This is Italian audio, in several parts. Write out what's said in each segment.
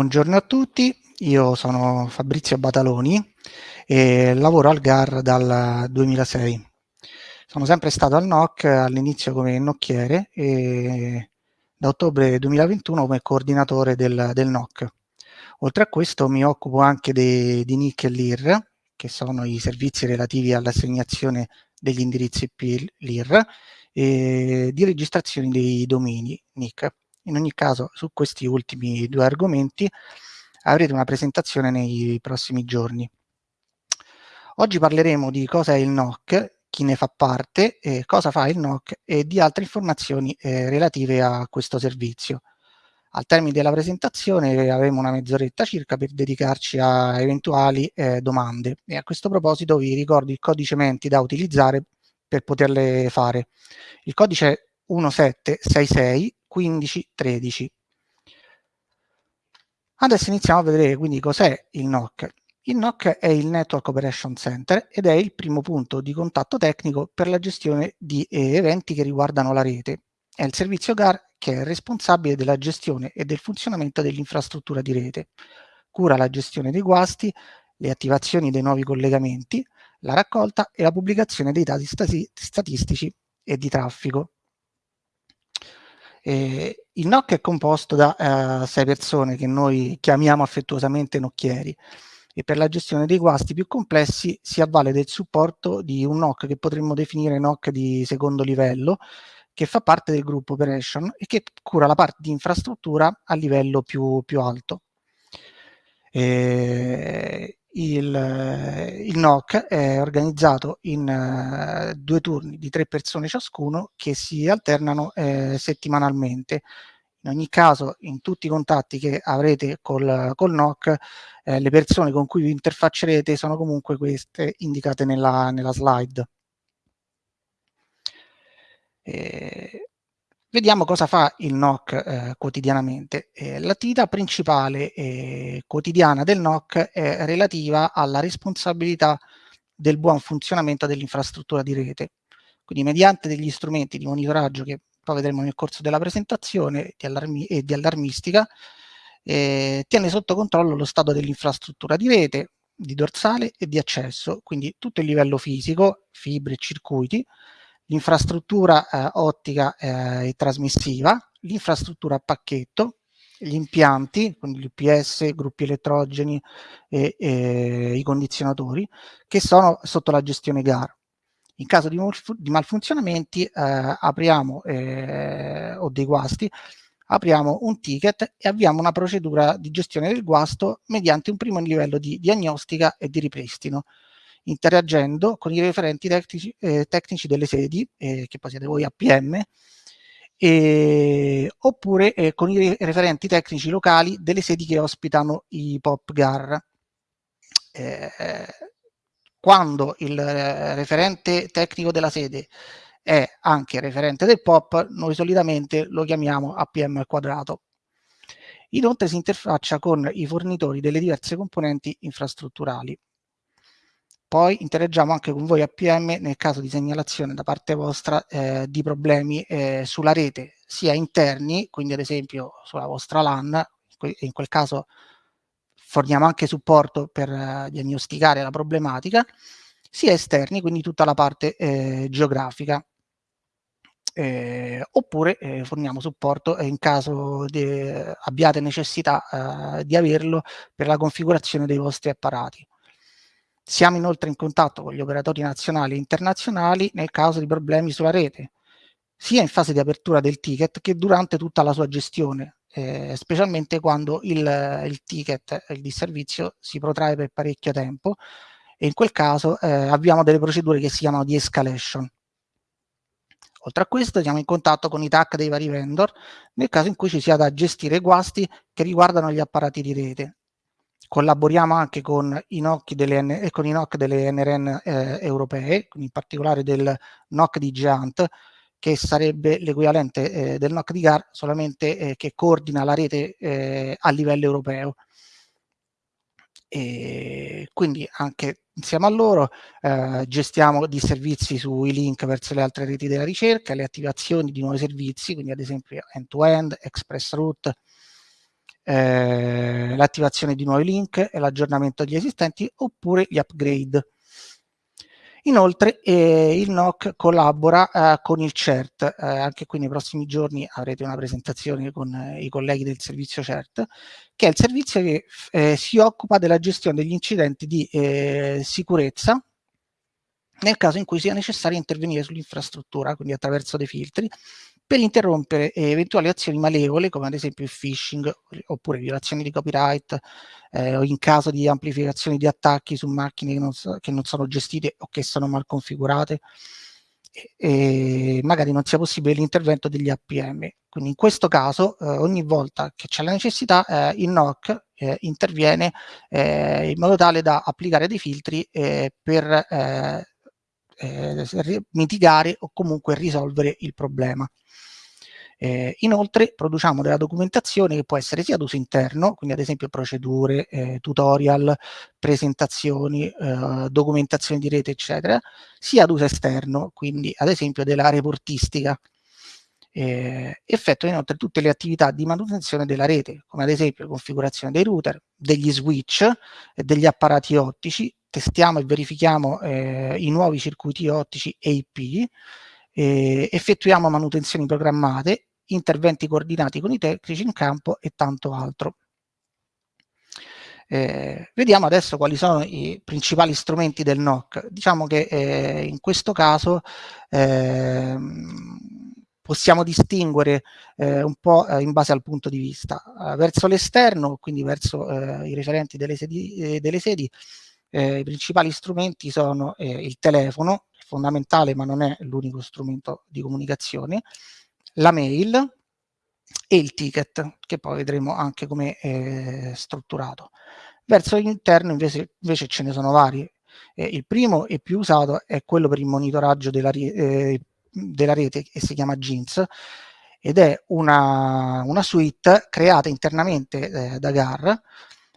Buongiorno a tutti, io sono Fabrizio Bataloni e lavoro al GAR dal 2006. Sono sempre stato al NOC all'inizio come nocchiere e da ottobre 2021 come coordinatore del, del NOC. Oltre a questo mi occupo anche de, di NIC e LIR, che sono i servizi relativi all'assegnazione degli indirizzi IP LIR e di registrazione dei domini NIC. In ogni caso, su questi ultimi due argomenti avrete una presentazione nei prossimi giorni. Oggi parleremo di cosa è il NOC, chi ne fa parte, eh, cosa fa il NOC e di altre informazioni eh, relative a questo servizio. Al termine della presentazione avremo una mezz'oretta circa per dedicarci a eventuali eh, domande e a questo proposito vi ricordo il codice menti da utilizzare per poterle fare. Il codice è 1766 15 13. Adesso iniziamo a vedere quindi cos'è il NOC. Il NOC è il Network Operation Center ed è il primo punto di contatto tecnico per la gestione di eh, eventi che riguardano la rete. È il servizio GAR che è responsabile della gestione e del funzionamento dell'infrastruttura di rete. Cura la gestione dei guasti, le attivazioni dei nuovi collegamenti, la raccolta e la pubblicazione dei dati statistici e di traffico. Eh, il NOC è composto da eh, sei persone che noi chiamiamo affettuosamente nocchieri e per la gestione dei guasti più complessi si avvale del supporto di un NOC che potremmo definire NOC di secondo livello che fa parte del gruppo Operation e che cura la parte di infrastruttura a livello più, più alto. Eh, il, il, NOC è organizzato in uh, due turni di tre persone ciascuno che si alternano eh, settimanalmente. In ogni caso, in tutti i contatti che avrete col, col NOC, eh, le persone con cui vi interfaccerete sono comunque queste indicate nella, nella slide. Eh, Vediamo cosa fa il NOC eh, quotidianamente. Eh, L'attività principale eh, quotidiana del NOC è relativa alla responsabilità del buon funzionamento dell'infrastruttura di rete. Quindi mediante degli strumenti di monitoraggio che poi vedremo nel corso della presentazione di e di allarmistica, eh, tiene sotto controllo lo stato dell'infrastruttura di rete, di dorsale e di accesso, quindi tutto il livello fisico, fibre e circuiti, l'infrastruttura eh, ottica eh, e trasmissiva, l'infrastruttura a pacchetto, gli impianti, quindi gli UPS, gruppi elettrogeni e, e, i condizionatori, che sono sotto la gestione GAR. In caso di, di malfunzionamenti eh, apriamo, eh, o dei guasti, apriamo un ticket e avviamo una procedura di gestione del guasto mediante un primo livello di diagnostica e di ripristino interagendo con i referenti tecnici, eh, tecnici delle sedi, eh, che poi siete voi APM, eh, oppure con i referenti tecnici locali delle sedi che ospitano i POP GAR. Eh, quando il referente tecnico della sede è anche referente del POP, noi solitamente lo chiamiamo APM al quadrato. Inoltre si interfaccia con i fornitori delle diverse componenti infrastrutturali. Poi interagiamo anche con voi APM nel caso di segnalazione da parte vostra eh, di problemi eh, sulla rete, sia interni, quindi ad esempio sulla vostra LAN, in quel caso forniamo anche supporto per eh, diagnosticare la problematica, sia esterni, quindi tutta la parte eh, geografica. Eh, oppure eh, forniamo supporto in caso de, abbiate necessità di averlo per la configurazione dei vostri apparati. Siamo inoltre in contatto con gli operatori nazionali e internazionali nel caso di problemi sulla rete, sia in fase di apertura del ticket che durante tutta la sua gestione, eh, specialmente quando il, il, ticket, il disservizio, si protrae per parecchio tempo e in quel caso eh, abbiamo delle procedure che si chiamano di escalation. Oltre a questo siamo in contatto con i TAC dei vari vendor nel caso in cui ci sia da gestire guasti che riguardano gli apparati di rete collaboriamo anche con i NOC delle, con i NOC delle NRN eh, europee, in particolare del NOC di Giant, che sarebbe l'equivalente eh, del NOC di GAR, solamente eh, che coordina la rete eh, a livello europeo. E quindi anche insieme a loro eh, gestiamo di servizi sui link verso le altre reti della ricerca, le attivazioni di nuovi servizi, quindi ad esempio end-to-end, -end, express route, eh, l'attivazione di nuovi link e l'aggiornamento degli esistenti oppure gli upgrade. Inoltre eh, il NOC collabora eh, con il CERT, eh, anche qui nei prossimi giorni avrete una presentazione con eh, i colleghi del servizio CERT, che è il servizio che eh, si occupa della gestione degli incidenti di eh, sicurezza nel caso in cui sia necessario intervenire sull'infrastruttura, quindi attraverso dei filtri, per interrompere eh, eventuali azioni malevole come ad esempio il phishing oppure violazioni di copyright eh, o in caso di amplificazione di attacchi su macchine che non, che non sono gestite o che sono mal configurate e magari non sia possibile l'intervento degli APM. Quindi in questo caso eh, ogni volta che c'è la necessità eh, il NOC eh, interviene eh, in modo tale da applicare dei filtri eh, per mitigare o comunque risolvere il problema. Eh, inoltre produciamo della documentazione che può essere sia ad uso interno, quindi ad esempio procedure, eh, tutorial, presentazioni, eh, documentazione di rete, eccetera, sia ad uso esterno, quindi ad esempio della reportistica. Eh, effettua inoltre tutte le attività di manutenzione della rete, come ad esempio configurazione dei router, degli switch, degli apparati ottici, testiamo e verifichiamo eh, i nuovi circuiti ottici EIP, eh, effettuiamo manutenzioni programmate interventi coordinati con i tecnici in campo e tanto altro. Eh, vediamo adesso quali sono i principali strumenti del NOC. Diciamo che eh, in questo caso eh, possiamo distinguere eh, un po' eh, in base al punto di vista. Eh, verso l'esterno, quindi verso i referenti delle sedi, delle sedi i principali strumenti sono il telefono, fondamentale ma non è l'unico strumento di comunicazione, la mail e il ticket, che poi vedremo anche come è strutturato. Verso l'interno invece, invece, ce ne sono vari. Eh, il primo e più usato è quello per il monitoraggio della, eh, della rete che si chiama Jeans ed è una, una suite creata internamente eh, da GAR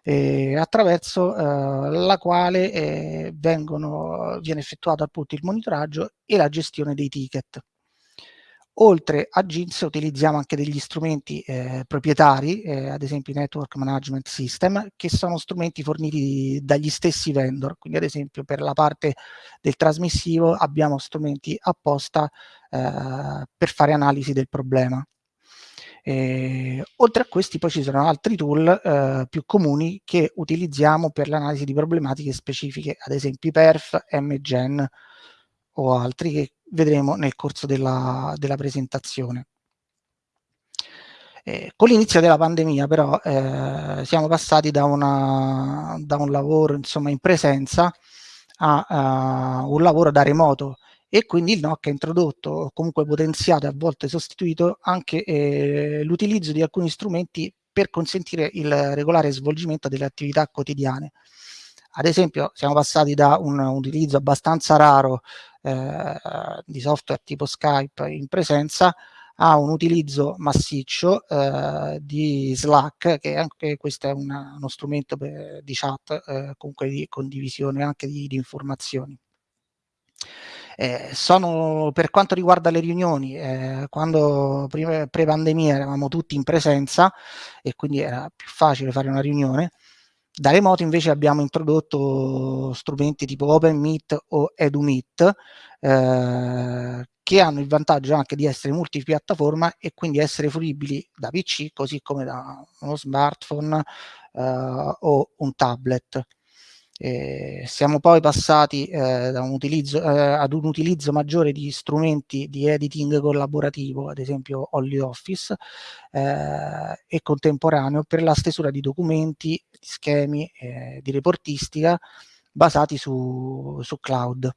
eh, attraverso eh, la quale eh, vengono, viene effettuato appunto il monitoraggio e la gestione dei ticket. Oltre a GINS utilizziamo anche degli strumenti eh, proprietari, eh, ad esempio i Network Management System, che sono strumenti forniti dagli stessi vendor, quindi ad esempio per la parte del trasmissivo abbiamo strumenti apposta eh, per fare analisi del problema. Eh, oltre a questi poi ci sono altri tool eh, più comuni che utilizziamo per l'analisi di problematiche specifiche, ad esempio PERF, MGen o altri che vedremo nel corso della, della presentazione. Eh, con l'inizio della pandemia però eh, siamo passati da, una, da, un lavoro insomma, in presenza a, a, un lavoro da remoto e quindi il NOC ha introdotto, comunque potenziato e a volte sostituito anche eh, l'utilizzo di alcuni strumenti per consentire il regolare svolgimento delle attività quotidiane. Ad esempio siamo passati da un, utilizzo abbastanza raro eh, di software tipo Skype in presenza a un utilizzo massiccio eh, di Slack, che anche questo è una, uno strumento per, di chat, eh, comunque di condivisione anche di, di informazioni. Eh, sono, per quanto riguarda le riunioni, eh, quando pre-pandemia eravamo tutti in presenza e quindi era più facile fare una riunione, da remoto invece abbiamo introdotto strumenti tipo OpenMeet o EduMeet eh, che hanno il vantaggio anche di essere multipiattaforma e quindi essere fruibili da PC così come da uno smartphone eh, o un tablet. Eh, siamo poi passati eh, un utilizzo, eh, ad un utilizzo maggiore di strumenti di editing collaborativo, ad esempio OnlyOffice, eh, e contemporaneo per la stesura di documenti, schemi eh, di reportistica basati su, su cloud.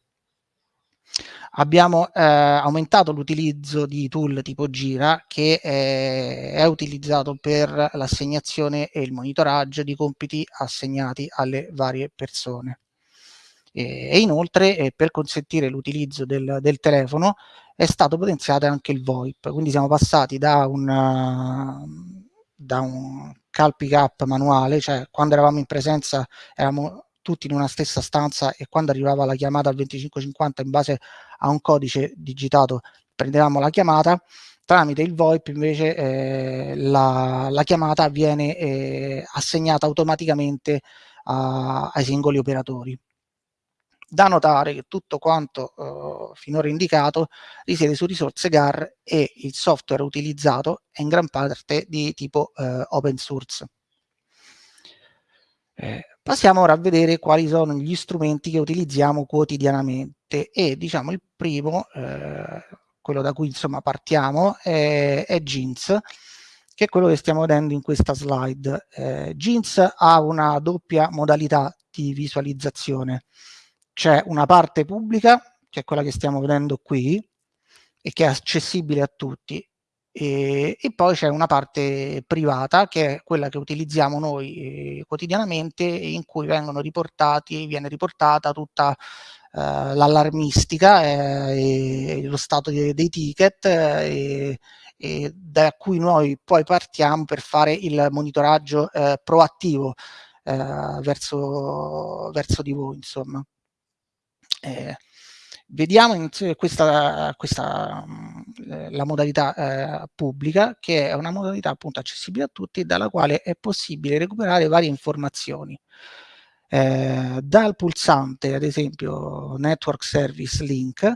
Abbiamo eh, aumentato l'utilizzo di tool tipo Gira che eh, è utilizzato per l'assegnazione e il monitoraggio di compiti assegnati alle varie persone. E, e inoltre eh, per consentire l'utilizzo del, del, telefono è stato potenziato anche il VoIP, quindi siamo passati da un, da un call pick up manuale, cioè quando eravamo in presenza eravamo tutti in una stessa stanza e quando arrivava la chiamata al 2550 in base a un codice digitato prendevamo la chiamata, Tramite il VoIP invece eh, la, la, chiamata viene eh, assegnata automaticamente a, ai singoli operatori. Da notare che tutto quanto eh, finora indicato risiede su risorse GAR e il software utilizzato è in gran parte di tipo eh, open source. Passiamo ora a vedere quali sono gli strumenti che utilizziamo quotidianamente e diciamo il primo, eh, quello da cui insomma partiamo, è, è Jeans, che è quello che stiamo vedendo in questa slide. Eh, Jeans ha una doppia modalità di visualizzazione. C'è una parte pubblica, che è quella che stiamo vedendo qui, e che è accessibile a tutti, e, e poi c'è una parte privata che è quella che utilizziamo noi eh, quotidianamente in cui vengono riportati, viene riportata tutta eh, l'allarmistica eh, e lo stato dei, dei ticket eh, e da cui noi poi partiamo per fare il monitoraggio eh, proattivo eh, verso, verso di voi insomma. Eh, Vediamo in questa, questa mm, la modalità eh, pubblica, che è una modalità appunto accessibile a tutti, dalla quale è possibile recuperare varie informazioni. Eh, dal pulsante, ad esempio, Network Service Link,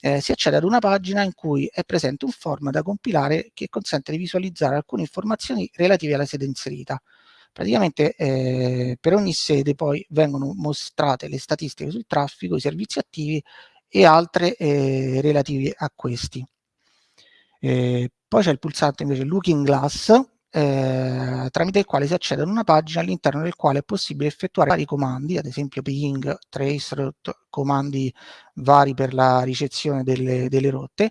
eh, si accede ad una pagina in cui è presente un form da compilare che consente di visualizzare alcune informazioni relative alla sede inserita. Praticamente eh, per ogni sede poi vengono mostrate le statistiche sul traffico, i servizi attivi e altre eh, relative a questi. Eh, poi c'è il pulsante invece Looking Glass, eh, tramite il quale si accede ad una pagina all'interno del quale è possibile effettuare vari comandi, ad esempio ping, traceroute, comandi vari per la ricezione delle, delle rotte,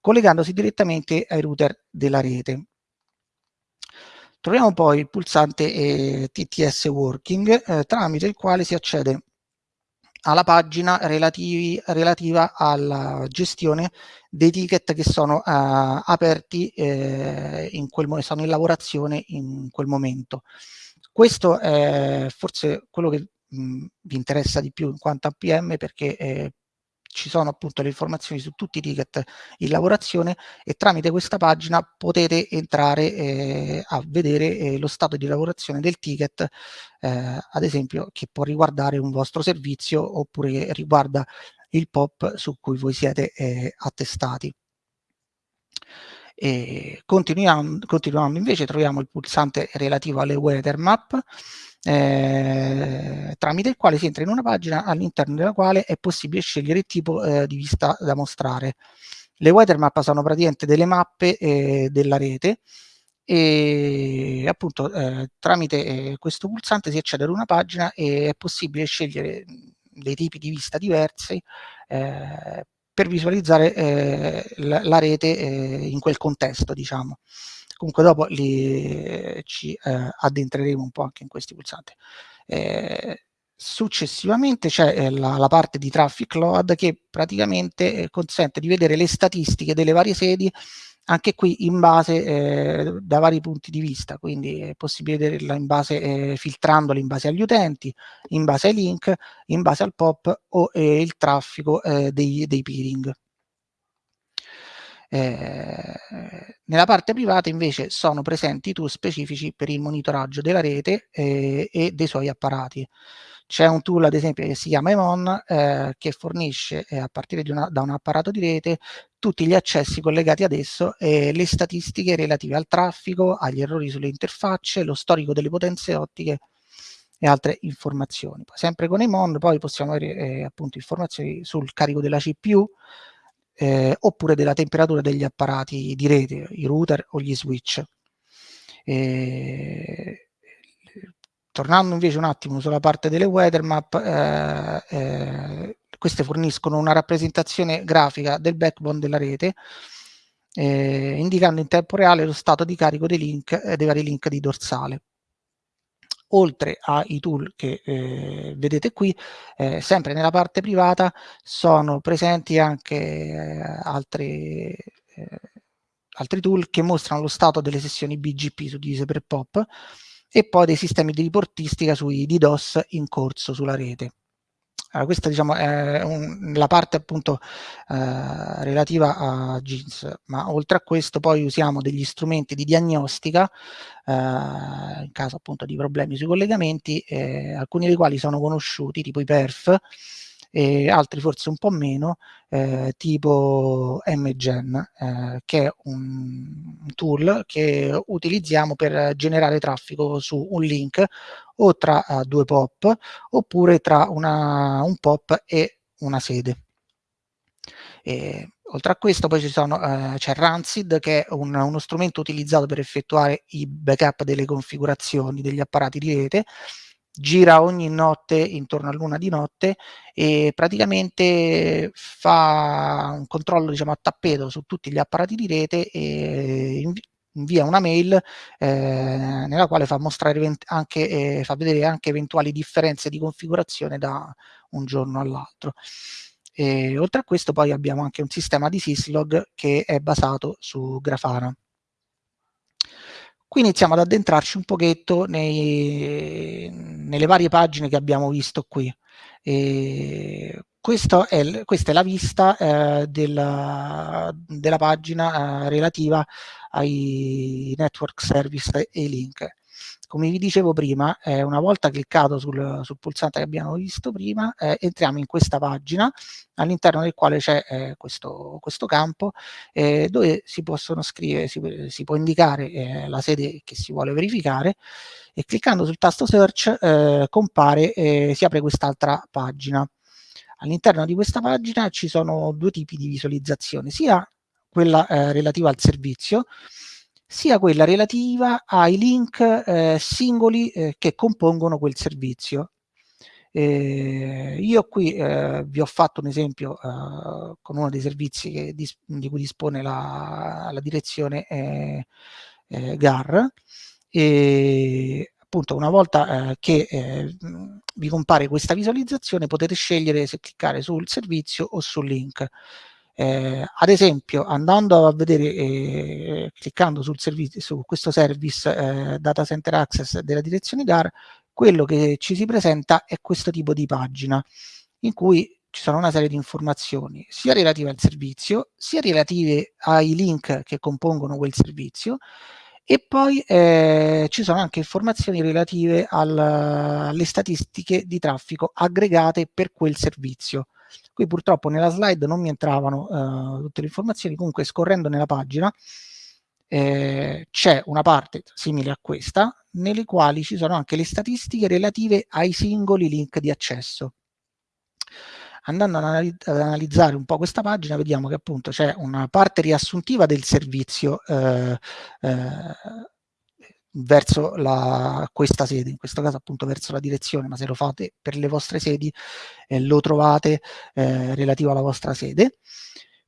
collegandosi direttamente ai router della rete. Troviamo poi il pulsante eh, TTS Working, eh, tramite il quale si accede alla pagina relativi, relativa alla gestione dei ticket che sono uh, aperti eh, in quel momento, sono in lavorazione in quel momento. Questo è forse quello che mh, vi interessa di più in quanto a PM perché eh, ci sono appunto le informazioni su tutti i ticket in lavorazione e tramite questa pagina potete entrare eh, a vedere eh, lo stato di lavorazione del ticket, eh, ad esempio che può riguardare un vostro servizio oppure che riguarda il POP su cui voi siete eh, attestati. Continuando, continuando invece troviamo il pulsante relativo alle weather map eh, tramite il quale si entra in una pagina all'interno della quale è possibile scegliere il tipo eh, di vista da mostrare. Le weathermap sono praticamente delle mappe eh, della rete e appunto eh, tramite eh, questo pulsante si accede ad una pagina e è possibile scegliere dei tipi di vista diversi eh, per visualizzare la, la, rete in quel contesto, diciamo comunque dopo li, ci eh, addentreremo un po' anche in questi pulsanti. Eh, successivamente c'è eh, la, la, parte di traffic load che praticamente eh, consente di vedere le statistiche delle varie sedi anche qui in base eh, da vari punti di vista, quindi è possibile vederla in base, eh, filtrandoli in base agli utenti, in base ai link, in base al POP o eh, il traffico eh, dei, dei peering. Eh, nella parte privata invece sono presenti tool specifici per il monitoraggio della rete eh, e dei suoi apparati. C'è un tool ad esempio che si chiama Emon eh, che fornisce eh, a partire una, da un apparato di rete tutti gli accessi collegati ad esso e le statistiche relative al traffico, agli errori sulle interfacce, lo storico delle potenze ottiche e altre informazioni. Sempre con Emon poi possiamo avere eh, appunto informazioni sul carico della CPU, eh, oppure della temperatura degli apparati di rete, i router o gli switch. Eh, tornando invece un attimo sulla parte delle weather map, eh, eh, queste forniscono una rappresentazione grafica del backbone della rete, eh, indicando in tempo reale lo stato di carico dei link e dei vari link di dorsale oltre ai tool che eh, vedete qui, eh, sempre nella parte privata sono presenti anche eh, altri, eh, altri tool che mostrano lo stato delle sessioni BGP suddivise per POP e poi dei sistemi di riportistica sui DDoS in corso sulla rete. Allora, questa diciamo, è un, la parte appunto eh, relativa a Jeans, ma oltre a questo poi usiamo degli strumenti di diagnostica eh, in caso appunto di problemi sui collegamenti, eh, alcuni dei quali sono conosciuti, tipo i perf, e altri forse un po' meno, eh, tipo MGen, eh, che è un, tool che utilizziamo per generare traffico su un link o tra uh, due pop oppure tra una, un pop e una sede. E, oltre a questo poi eh, c'è Rancid che è un, uno strumento utilizzato per effettuare i backup delle configurazioni degli apparati di rete gira ogni notte intorno a luna di notte e praticamente fa un controllo diciamo a tappeto su tutti gli apparati di rete e invia una mail eh, nella quale fa anche eh, fa vedere anche eventuali differenze di configurazione da un giorno all'altro. oltre a questo poi abbiamo anche un sistema di syslog che è basato su Grafana. Qui iniziamo ad addentrarci un pochetto nei, nelle varie pagine che abbiamo visto qui. E è, questa è la vista eh, della, della, pagina eh, relativa ai network service e link come vi dicevo prima, eh, una volta cliccato sul, sul, pulsante che abbiamo visto prima, eh, entriamo in questa pagina all'interno del quale c'è eh, questo, questo, campo eh, dove si possono scrivere, si, si può indicare eh, la sede che si vuole verificare e cliccando sul tasto search eh, compare, si apre quest'altra pagina. All'interno di questa pagina ci sono due tipi di visualizzazione, sia quella relativa al servizio, sia quella relativa ai link eh, singoli eh, che compongono quel servizio. Eh, io qui eh, vi ho fatto un esempio eh, con uno dei servizi dis di cui dispone la, la direzione eh, GAR e appunto una volta che vi compare questa visualizzazione potete scegliere se cliccare sul servizio o sul link. Eh, ad esempio, andando a vedere, eh, cliccando sul servizio, su questo service eh, Data Center Access della direzione GAR, quello che ci si presenta è questo tipo di pagina, in cui ci sono una serie di informazioni, sia relative al servizio, sia relative ai link che compongono quel servizio, e poi eh, ci sono anche informazioni relative al, alle statistiche di traffico aggregate per quel servizio. Qui purtroppo nella slide non mi entravano uh, tutte le informazioni, comunque scorrendo nella pagina eh, c'è una parte simile a questa, nelle quali ci sono anche le statistiche relative ai singoli link di accesso. Andando ad analizzare un po' questa pagina vediamo che appunto c'è una parte riassuntiva del servizio eh, eh, verso la, questa sede, in questo caso appunto verso la direzione, ma se lo fate per le vostre sedi eh, lo trovate eh, relativo alla vostra sede.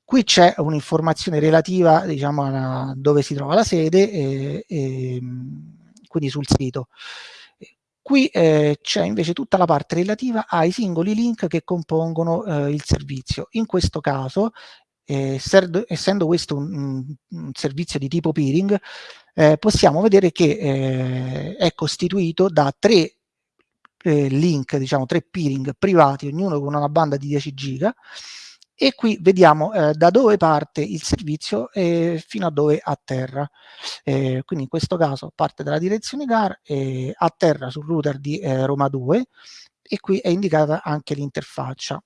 Qui c'è un'informazione relativa diciamo a dove si trova la sede e, e quindi sul sito. Qui eh, c'è invece tutta la parte relativa ai singoli link che compongono eh, il servizio. In questo caso, eh, essendo questo un, un, servizio di tipo peering, eh, possiamo vedere che eh, è costituito da tre eh, link, diciamo tre peering privati, ognuno con una banda di 10 giga, e qui vediamo eh, da dove parte il servizio e fino a dove atterra. Eh, quindi in questo caso parte dalla direzione GAR e atterra sul router di eh, Roma 2 e qui è indicata anche l'interfaccia.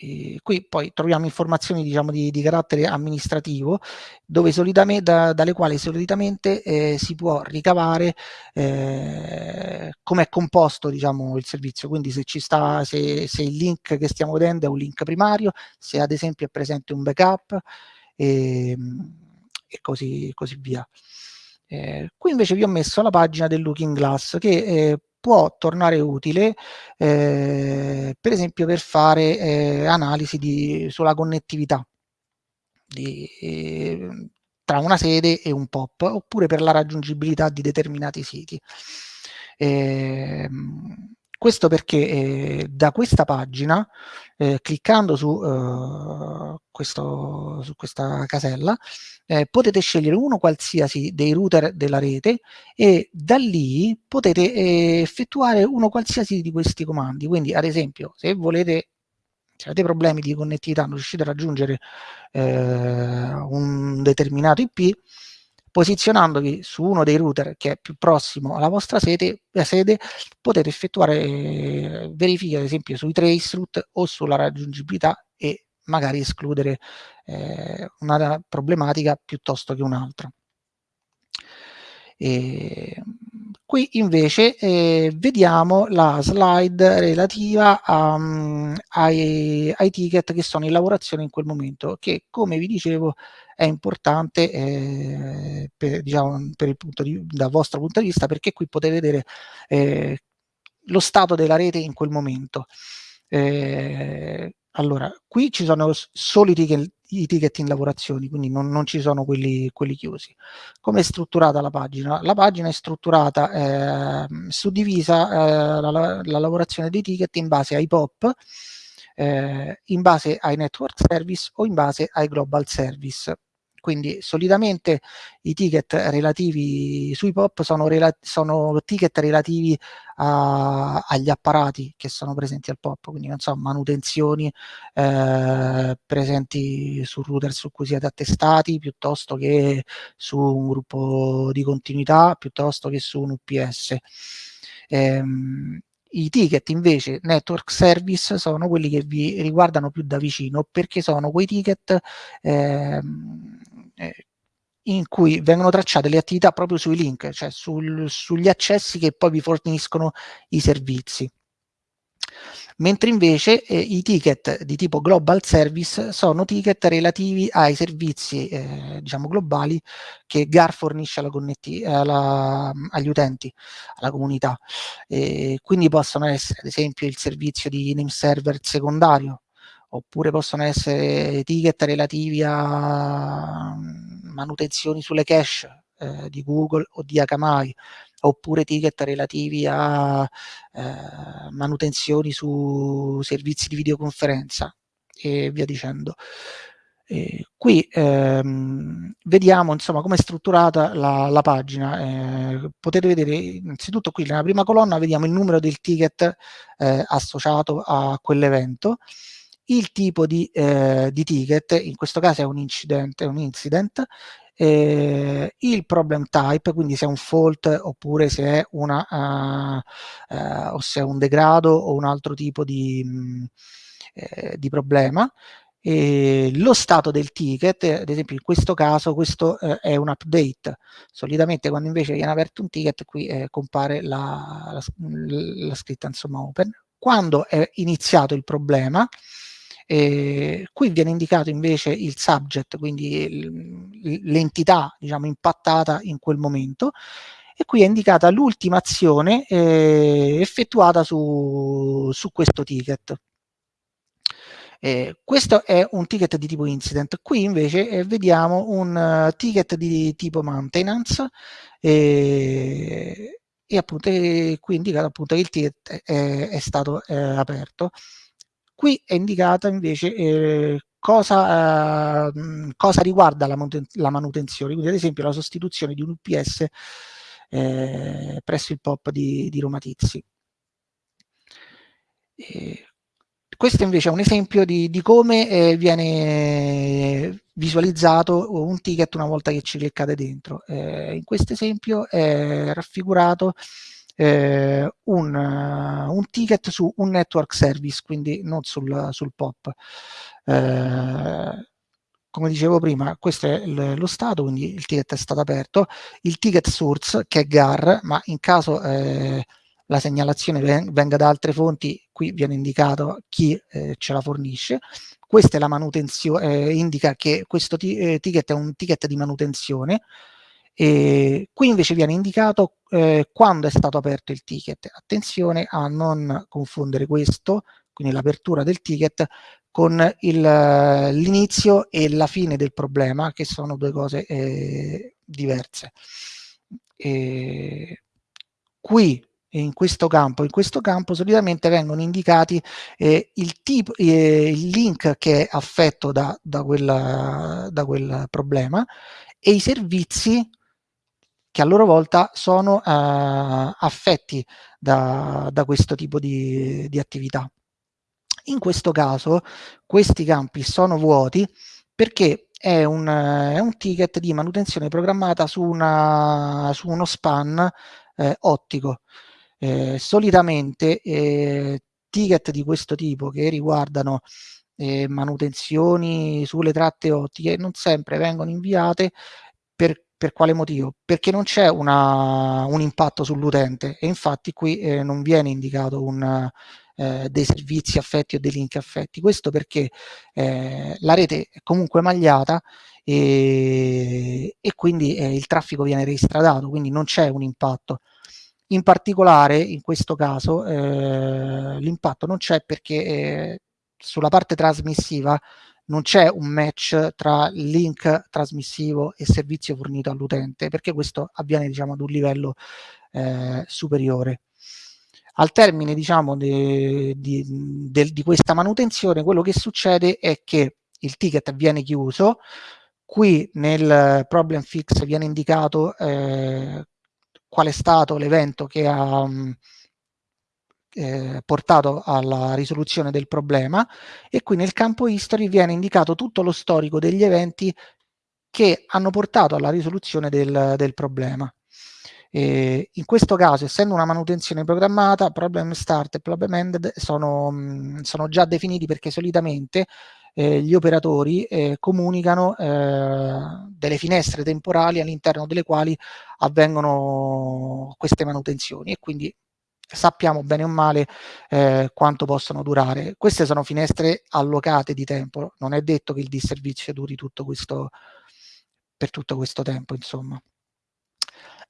E qui poi troviamo informazioni diciamo, di, di carattere amministrativo dove da, dalle quali solitamente eh, si può ricavare eh, come è composto diciamo, il servizio, quindi se, ci sta, se, se, il link che stiamo vedendo è un link primario, se ad esempio è presente un backup e, e così, così via. Eh, qui invece vi ho messo la pagina del Looking Glass che eh, può tornare utile eh, per esempio per fare eh, analisi di, sulla connettività di, eh, tra una sede e un POP oppure per la raggiungibilità di determinati siti. Ehm, questo perché eh, da questa pagina, eh, cliccando su, eh, questo, su, questa casella, eh, potete scegliere uno qualsiasi dei router della rete e da lì potete eh, effettuare uno qualsiasi di questi comandi. Quindi, ad esempio, se volete se avete problemi di connettività, non riuscite a raggiungere eh, un determinato IP, posizionandovi su uno dei router che è più prossimo alla vostra sede, sede potete effettuare eh, verifiche ad esempio sui traceroute o sulla raggiungibilità e magari escludere eh, una problematica piuttosto che un'altra. E qui invece eh, vediamo la slide relativa a, um, ai, ai, ticket che sono in lavorazione in quel momento, che come vi dicevo è importante eh, per, diciamo, per di, dal vostro punto di vista perché qui potete vedere eh, lo stato della rete in quel momento. Eh, allora, qui ci sono solo i ticket, i ticket in lavorazione, quindi non, non ci sono quelli, quelli chiusi. Come è strutturata la pagina? La pagina è strutturata, eh, suddivisa eh, la, la, lavorazione dei ticket in base ai POP, eh, in base ai network service o in base ai global service. Quindi solitamente i ticket relativi sui POP sono, rela sono ticket relativi a, agli apparati che sono presenti al POP, quindi non so, manutenzioni eh, presenti sul router su cui siete attestati, piuttosto che su un gruppo di continuità, piuttosto che su un UPS. Ehm, i ticket invece network service sono quelli che vi riguardano più da vicino perché sono quei ticket ehm, eh, in cui vengono tracciate le attività proprio sui link, cioè sul, sugli accessi che poi vi forniscono i servizi mentre invece eh, i ticket di tipo global service sono ticket relativi ai servizi eh, diciamo globali che GAR fornisce alla alla, agli utenti, alla comunità. E quindi possono essere ad esempio il servizio di name server secondario, oppure possono essere ticket relativi a mm, manutenzioni sulle cache eh, di Google o di Akamai, oppure ticket relativi a eh, manutenzioni su servizi di videoconferenza e via dicendo. Eh, qui ehm, vediamo insomma come è strutturata la, la pagina. Eh, potete vedere innanzitutto qui nella prima colonna vediamo il numero del ticket eh, associato a quell'evento, il tipo di, eh, di, ticket, in questo caso è un incident, è un incident eh, il problem type, quindi se è un fault oppure se è, una, uh, uh, o se è un degrado o un altro tipo di, mh, mm, eh, di problema. E lo stato del ticket, ad esempio in questo caso questo eh, è un update, solitamente quando invece viene aperto un ticket qui eh, compare la, la, la, scritta insomma open. Quando è iniziato il problema, eh, qui viene indicato invece il subject, quindi l'entità diciamo, impattata in quel momento, e qui è indicata l'ultima azione eh, effettuata su, su, questo ticket. Eh, questo è un ticket di tipo incident, qui invece eh, vediamo un uh, ticket di tipo maintenance eh, e appunto eh, qui indicato appunto che il ticket è, è stato aperto. Qui è indicata invece cosa, eh, cosa, riguarda la, la, manutenzione, quindi ad esempio la sostituzione di un UPS eh, presso il POP di, di Roma Tizzi. E questo invece è un esempio di, di come eh, viene visualizzato un ticket una volta che ci cliccate dentro. Eh, in questo esempio è raffigurato eh, un, uh, un, ticket su un network service, quindi non sul, sul POP. Eh, come dicevo prima, questo è lo stato, quindi il ticket è stato aperto. Il ticket source, che è GAR, ma in caso eh, la segnalazione venga da altre fonti, qui viene indicato chi eh, ce la fornisce. Questa è la manutenzione, eh, indica che questo eh, ticket è un ticket di manutenzione, e qui invece viene indicato eh, quando è stato aperto il ticket. Attenzione a non confondere questo, quindi l'apertura del ticket, con l'inizio e la fine del problema, che sono due cose eh, diverse. E qui in questo campo. In questo campo solitamente vengono indicati eh, il, tipo, eh, il link che è affetto da, da, quella, da quel problema e i servizi che a loro volta sono eh, affetti da, da, questo tipo di, di attività. In questo caso questi campi sono vuoti perché è un, è un ticket di manutenzione programmata su, una, su uno span eh, ottico. Eh, solitamente eh, ticket di questo tipo che riguardano eh, manutenzioni sulle tratte ottiche non sempre vengono inviate per, per quale motivo? Perché non c'è un impatto sull'utente e infatti qui eh, non viene indicato un, eh, dei servizi affetti o dei link affetti. Questo perché eh, la rete è comunque magliata e, e quindi eh, il traffico viene reistradato, quindi non c'è un impatto. In particolare in questo caso eh, l'impatto non c'è perché eh, sulla parte trasmissiva non c'è un match tra link trasmissivo e servizio fornito all'utente perché questo avviene diciamo ad un livello eh, superiore. Al termine diciamo di, di, de, di questa manutenzione quello che succede è che il ticket viene chiuso, qui nel problem fix viene indicato eh, qual è stato l'evento che ha mm, eh, portato alla risoluzione del problema e qui nel campo history viene indicato tutto lo storico degli eventi che hanno portato alla risoluzione del, del problema. E in questo caso, essendo una manutenzione programmata, problem start e problem ended sono, mm, sono già definiti perché solitamente eh, gli operatori eh, comunicano eh, delle finestre temporali all'interno delle quali avvengono queste manutenzioni e quindi sappiamo bene o male eh, quanto possono durare. Queste sono finestre allocate di tempo, non è detto che il disservizio duri tutto questo, per tutto questo tempo, insomma.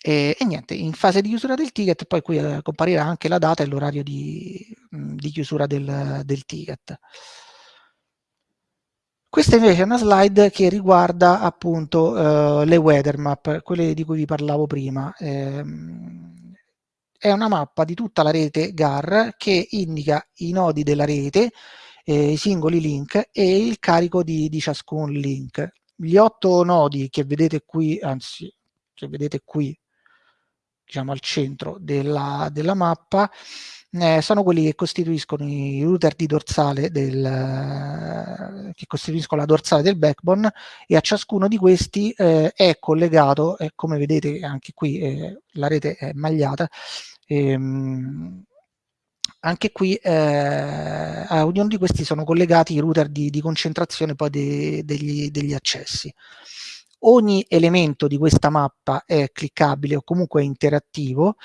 E, e, niente, in fase di chiusura del ticket poi qui eh, comparirà anche la data e l'orario di, di, chiusura del, del ticket. Questa invece è una slide che riguarda appunto uh, le weather map, quelle di cui vi parlavo prima. Eh, è una mappa di tutta la rete GAR che indica i nodi della rete, eh, i singoli link e il carico di, di ciascun link. Gli otto nodi che vedete qui, anzi, che vedete qui, diciamo al centro della, della mappa, eh, sono quelli che costituiscono i router di dorsale del, che costituiscono la dorsale del backbone e a ciascuno di questi eh, è collegato, eh, come vedete anche qui eh, la rete è magliata, ehm, anche qui eh, a ognuno di questi sono collegati i router di, di concentrazione poi de, degli, degli accessi ogni elemento di questa mappa è cliccabile o comunque interattivo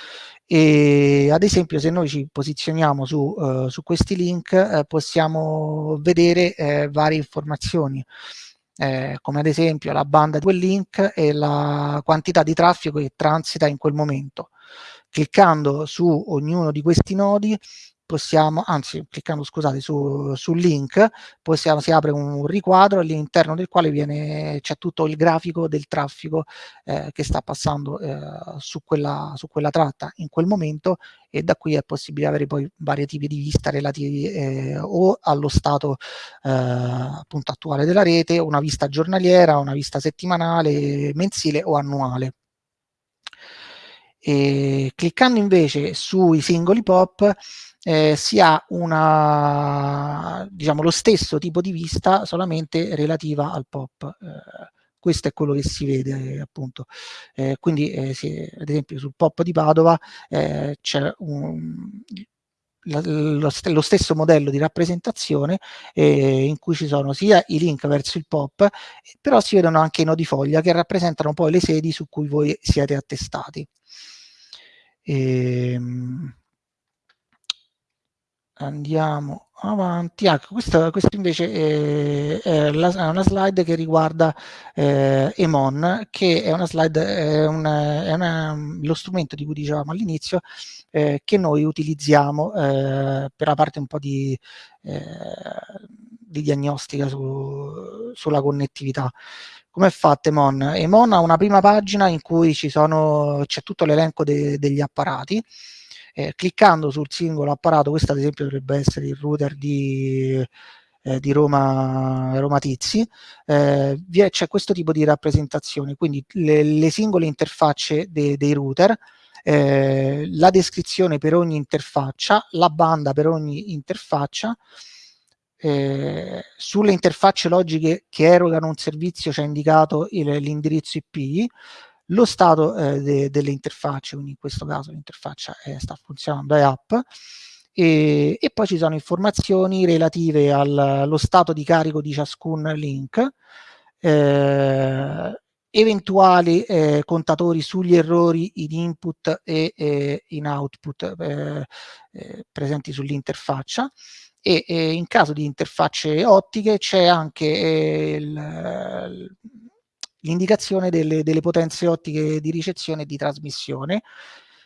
e ad esempio se noi ci posizioniamo su, uh, su questi link uh, possiamo vedere uh, varie informazioni eh, come ad esempio la banda di quel link e la quantità di traffico che transita in quel momento. Cliccando su ognuno di questi nodi possiamo, anzi cliccando scusate su, sul link, possiamo, si apre un riquadro all'interno del quale c'è tutto il grafico del traffico eh, che sta passando eh, su, quella, su quella tratta in quel momento e da qui è possibile avere poi vari tipi di vista relativi eh, o allo stato eh, appunto attuale della rete, una vista giornaliera, una vista settimanale, mensile o annuale. E cliccando invece sui singoli pop eh, si ha una, diciamo, lo stesso tipo di vista solamente relativa al pop. Eh, questo è quello che si vede appunto. Eh, quindi eh, si, ad esempio sul pop di Padova eh, c'è lo, lo, stesso modello di rappresentazione eh, in cui ci sono sia i link verso il pop, però si vedono anche i nodi foglia che rappresentano poi le sedi su cui voi siete attestati. E, ehm, andiamo avanti. Ecco, questa, questa invece è, è, la, è, una slide che riguarda eh, Emon, che è una slide, è, una, è una, lo strumento di cui dicevamo all'inizio, eh, che noi utilizziamo eh, per la parte un po' di, eh, di diagnostica su, sulla connettività. Come è fatta Emon? Emon ha una prima pagina in cui c'è tutto l'elenco de, degli apparati, Eh, cliccando sul singolo apparato, questo ad esempio dovrebbe essere il router di, eh, di Roma, Roma Tizi, eh, c'è questo tipo di rappresentazione, quindi le, le singole interfacce de, dei router, eh, la descrizione per ogni interfaccia, la banda per ogni interfaccia, eh, sulle interfacce logiche che erogano un servizio c'è indicato l'indirizzo IP, lo stato eh, de, delle interfacce, quindi in questo caso l'interfaccia sta funzionando, è app, e, e, poi ci sono informazioni relative al, allo stato di carico di ciascun link, eh, eventuali eh, contatori sugli errori in input e eh, in output eh, eh, presenti sull'interfaccia e in caso di interfacce ottiche c'è anche eh, l'indicazione delle, delle potenze ottiche di ricezione e di trasmissione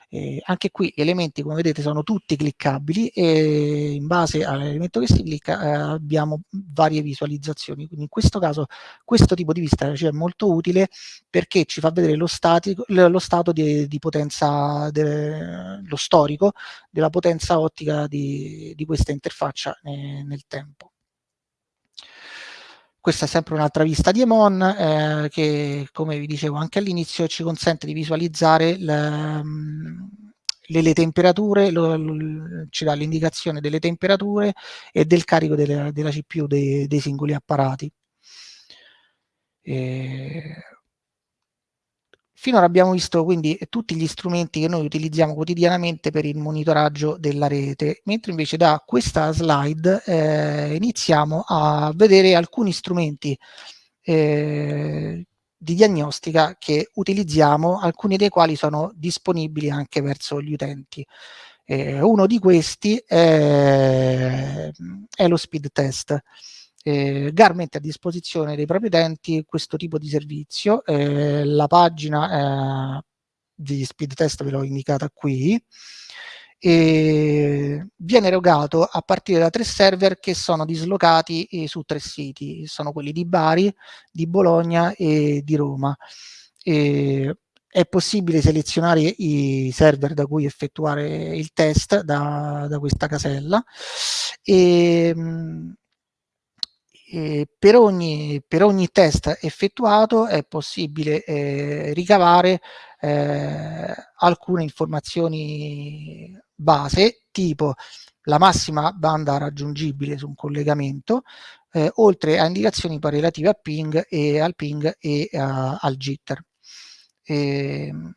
eh, anche qui gli elementi come vedete sono tutti cliccabili e in base all'elemento che si clicca eh, abbiamo varie visualizzazioni. Quindi in questo caso questo tipo di vista cioè, è molto utile perché ci fa vedere lo, statico, lo stato di, di potenza de, lo storico della potenza ottica di, di questa interfaccia eh, nel tempo questa è sempre un'altra vista di Emon eh, che, come vi dicevo anche all'inizio, ci consente di visualizzare le, mm, le, le temperature, lo, lo, ci dà l'indicazione delle temperature e del carico delle, della CPU dei, dei singoli apparati. E Finora abbiamo visto quindi tutti gli strumenti che noi utilizziamo quotidianamente per il monitoraggio della rete, mentre invece da questa slide eh, iniziamo a vedere alcuni strumenti eh, di diagnostica che utilizziamo, alcuni dei quali sono disponibili anche verso gli utenti. Eh, uno di questi è, è lo speed test eh, GAR mette a disposizione dei propri utenti questo tipo di servizio, eh, la pagina eh, di speed test ve l'ho indicata qui, e viene erogato a partire da tre server che sono dislocati eh, su tre siti, sono quelli di Bari, di Bologna e di Roma. E è possibile selezionare i server da cui effettuare il test da, da questa casella e mh, eh, per, ogni, per, ogni, test effettuato è possibile eh, ricavare eh, alcune informazioni base tipo la massima banda raggiungibile su un collegamento eh, oltre a indicazioni poi relative al ping e al ping e uh, al jitter. Ehm,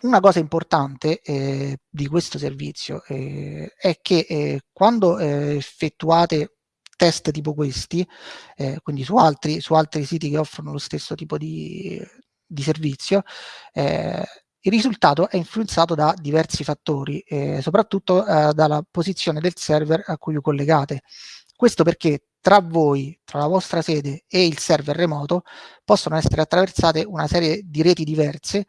una cosa importante eh, di questo servizio eh, è che eh, quando eh, effettuate test tipo questi, eh, quindi su altri, su altri siti che offrono lo stesso tipo di, di servizio, eh, il risultato è influenzato da diversi fattori, eh, soprattutto eh, dalla posizione del server a cui vi collegate. Questo perché tra voi, tra la vostra sede e il server remoto, possono essere attraversate una serie di reti diverse,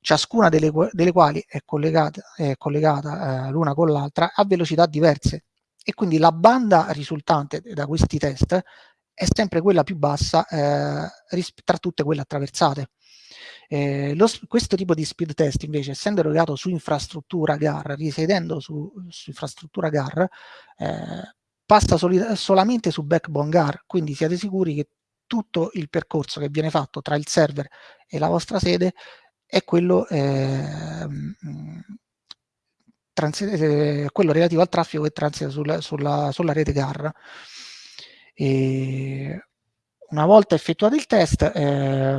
ciascuna delle, delle quali è collegata, collegata eh, l'una con l'altra a velocità diverse e quindi la banda risultante da questi test è sempre quella più bassa eh, tra tutte quelle attraversate. Eh, lo, questo tipo di speed test invece essendo erogato su infrastruttura GAR, risiedendo su, su infrastruttura GAR, eh, passa solamente su backbone GAR, quindi siete sicuri che tutto il percorso che viene fatto tra il server e la vostra sede è quello eh, eh, quello relativo al traffico che transita sulla, sulla, sulla rete GAR. E una volta effettuato il test, eh,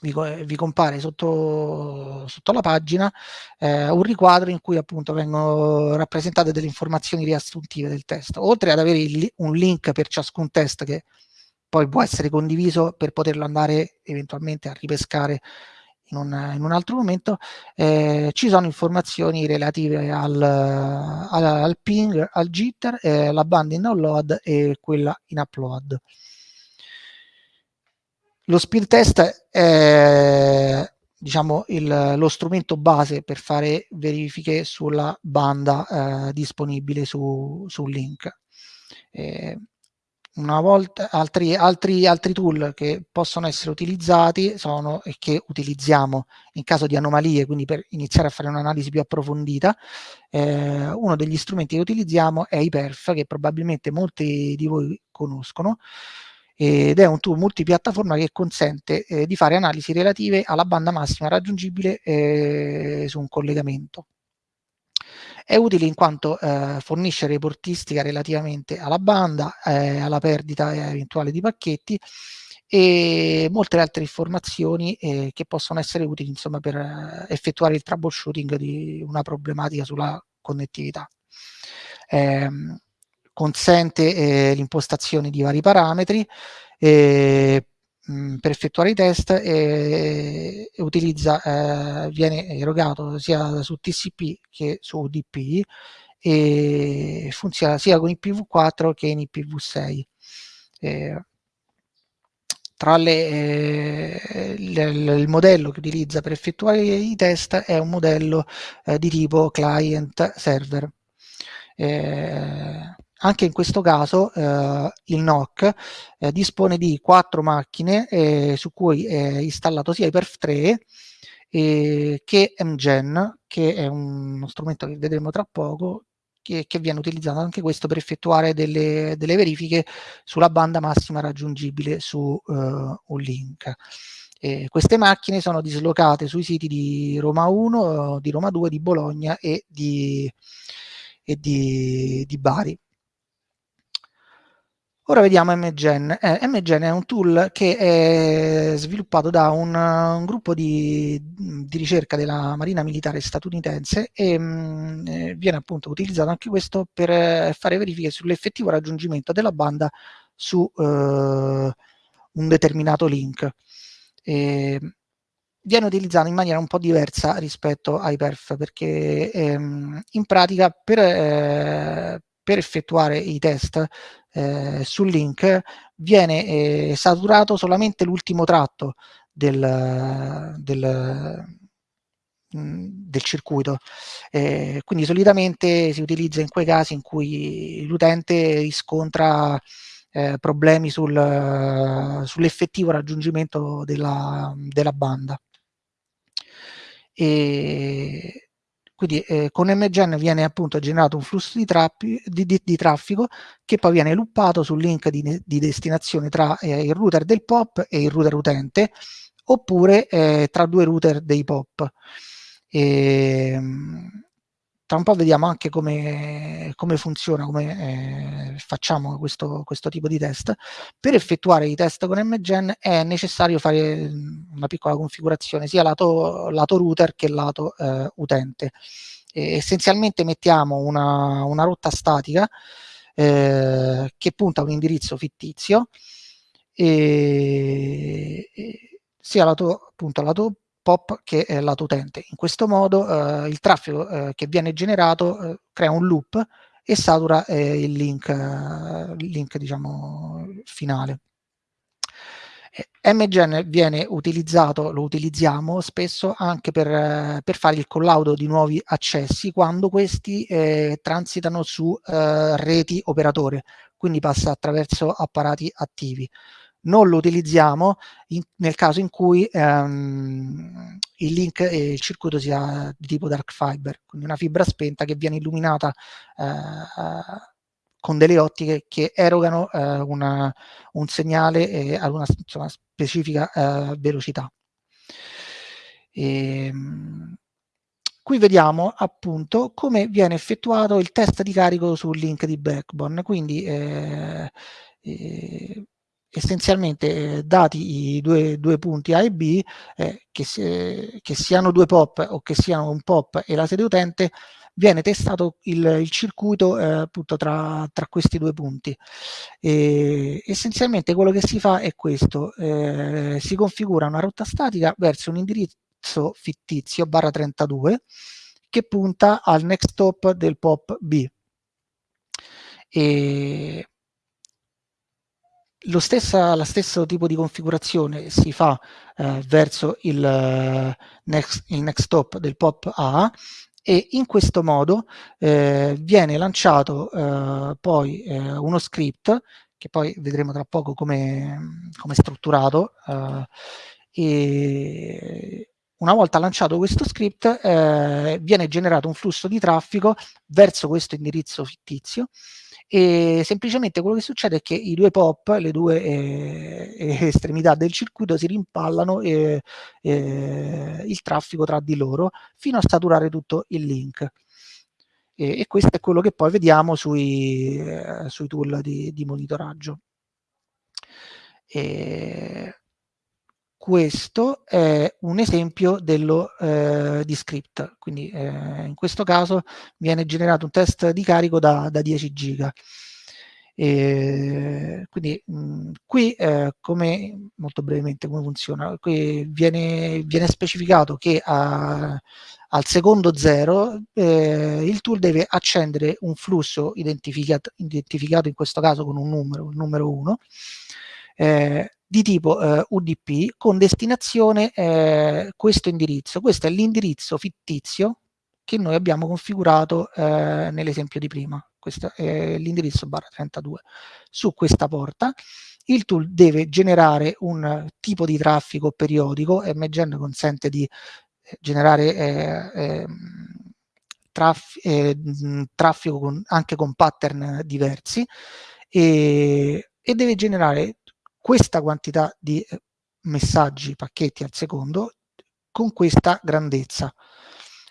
vi, vi, compare sotto, sotto la pagina eh, un riquadro in cui appunto vengono rappresentate delle informazioni riassuntive del test, oltre ad avere il, un link per ciascun test che poi può essere condiviso per poterlo andare eventualmente a ripescare in un, in un altro momento, eh, ci sono informazioni relative al, al, al ping, al jitter, eh, la banda in download e quella in upload. Lo speed test è diciamo, il, lo strumento base per fare verifiche sulla banda eh, disponibile su, sul link. Eh, una volta altri, altri, altri tool che possono essere utilizzati sono e che utilizziamo in caso di anomalie, quindi per iniziare a fare un'analisi più approfondita. Eh, uno degli strumenti che utilizziamo è IPERF, che probabilmente molti di voi conoscono, ed è un tool multipiattaforma che consente eh, di fare analisi relative alla banda massima raggiungibile eh, su un collegamento. È utile in quanto eh, fornisce reportistica relativamente alla banda, eh, alla perdita eventuale di pacchetti e molte altre informazioni eh, che possono essere utili insomma, per eh, effettuare il troubleshooting di una problematica sulla connettività. Eh, consente eh, l'impostazione di vari parametri, eh, per effettuare i test e, e utilizza, eh, viene erogato sia su TCP che su UDP e funziona sia con IPv4 che in IPv6. Eh, tra le, eh, le, il modello che utilizza per effettuare i test è un modello eh, di tipo client server. Eh, anche in questo caso eh, il NOC eh, dispone di quattro macchine eh, su cui è installato sia Hyperf3 che MGen, che è uno strumento che vedremo tra poco, che, che viene utilizzato anche questo per effettuare delle, delle verifiche sulla banda massima raggiungibile su un link. Eh, queste macchine sono dislocate sui siti di Roma 1, di Roma 2, di Bologna e di, e di, di Bari. Ora vediamo MGen. Eh, MGen è un tool che è sviluppato da un, un gruppo di, di, ricerca della Marina Militare statunitense e mh, mm, eh, viene appunto utilizzato anche questo per eh, fare verifiche sull'effettivo raggiungimento della banda su eh, un determinato link. E, viene utilizzato in maniera un po' diversa rispetto ai perf perché ehm, in pratica per, eh, per effettuare i test eh, sul link viene eh, saturato solamente l'ultimo tratto del, del, mm, del circuito. Eh, quindi solitamente si utilizza in quei casi in cui l'utente riscontra eh, problemi sul, sull'effettivo raggiungimento della, della banda. E quindi eh, con MGen viene appunto generato un flusso di, di, di, di, traffico che poi viene luppato sul link di, destinazione tra eh, il router del POP e il router utente oppure eh, tra due router dei POP. E, ehm, tra un po' vediamo anche come, come funziona, come eh, facciamo questo, questo, tipo di test. Per effettuare i test con MGen è necessario fare una piccola configurazione sia lato, lato router che lato eh, utente. E essenzialmente mettiamo una, una rotta statica eh, che punta a un indirizzo fittizio e, e sia lato, appunto, lato POP che è lato utente. In questo modo eh, il traffico eh, che viene generato eh, crea un loop e satura eh, il link, il link diciamo, finale. MGen viene utilizzato, lo utilizziamo spesso anche per, per fare il collaudo di nuovi accessi quando questi eh, transitano su eh, reti operatore, quindi passa attraverso apparati attivi non lo utilizziamo in, nel caso in cui ehm, il link e il circuito sia di tipo dark fiber, quindi una fibra spenta che viene illuminata eh, con delle ottiche che erogano eh, una, un segnale eh, ad una insomma, specifica eh, velocità. E, ehm, qui vediamo appunto come viene effettuato il test di carico sul link di Backbone, quindi eh, eh, essenzialmente eh, dati i due, due, punti A e B, eh, che, si, che, siano due POP o che siano un POP e la sede utente, viene testato il, il circuito eh, appunto tra, tra, questi due punti. E, essenzialmente quello che si fa è questo, eh, si configura una rotta statica verso un indirizzo fittizio barra 32 che punta al next stop del POP B. E lo stessa, la stesso tipo di configurazione si fa eh, verso il, uh, next, il next stop del POP A e in questo modo eh, viene lanciato eh, poi eh, uno script che poi vedremo tra poco come è strutturato. Eh, e una volta lanciato questo script eh, viene generato un flusso di traffico verso questo indirizzo fittizio e semplicemente quello che succede è che i due pop, le due eh, estremità del circuito si rimpallano eh, il traffico tra di loro fino a saturare tutto il link. E, e questo è quello che poi vediamo sui, eh, sui tool di, di monitoraggio. E questo è un esempio dello, eh, di script, quindi eh, in questo caso viene generato un test di carico da, da 10 giga. E quindi mh, qui eh, come molto brevemente come funziona qui viene, viene specificato che a, al secondo zero eh, il tool deve accendere un flusso identificato, identificato in questo caso con un numero, il numero 1 eh, di tipo eh, UDP con destinazione eh, questo indirizzo. Questo è l'indirizzo fittizio che noi abbiamo configurato eh, nell'esempio di prima. Questo è l'indirizzo barra 32. Su questa porta il tool deve generare un tipo di traffico periodico, MGen consente di eh, generare eh, ehm, traff eh, traffico con, anche con pattern diversi e, e deve generare questa quantità di eh, messaggi, pacchetti al secondo con questa grandezza.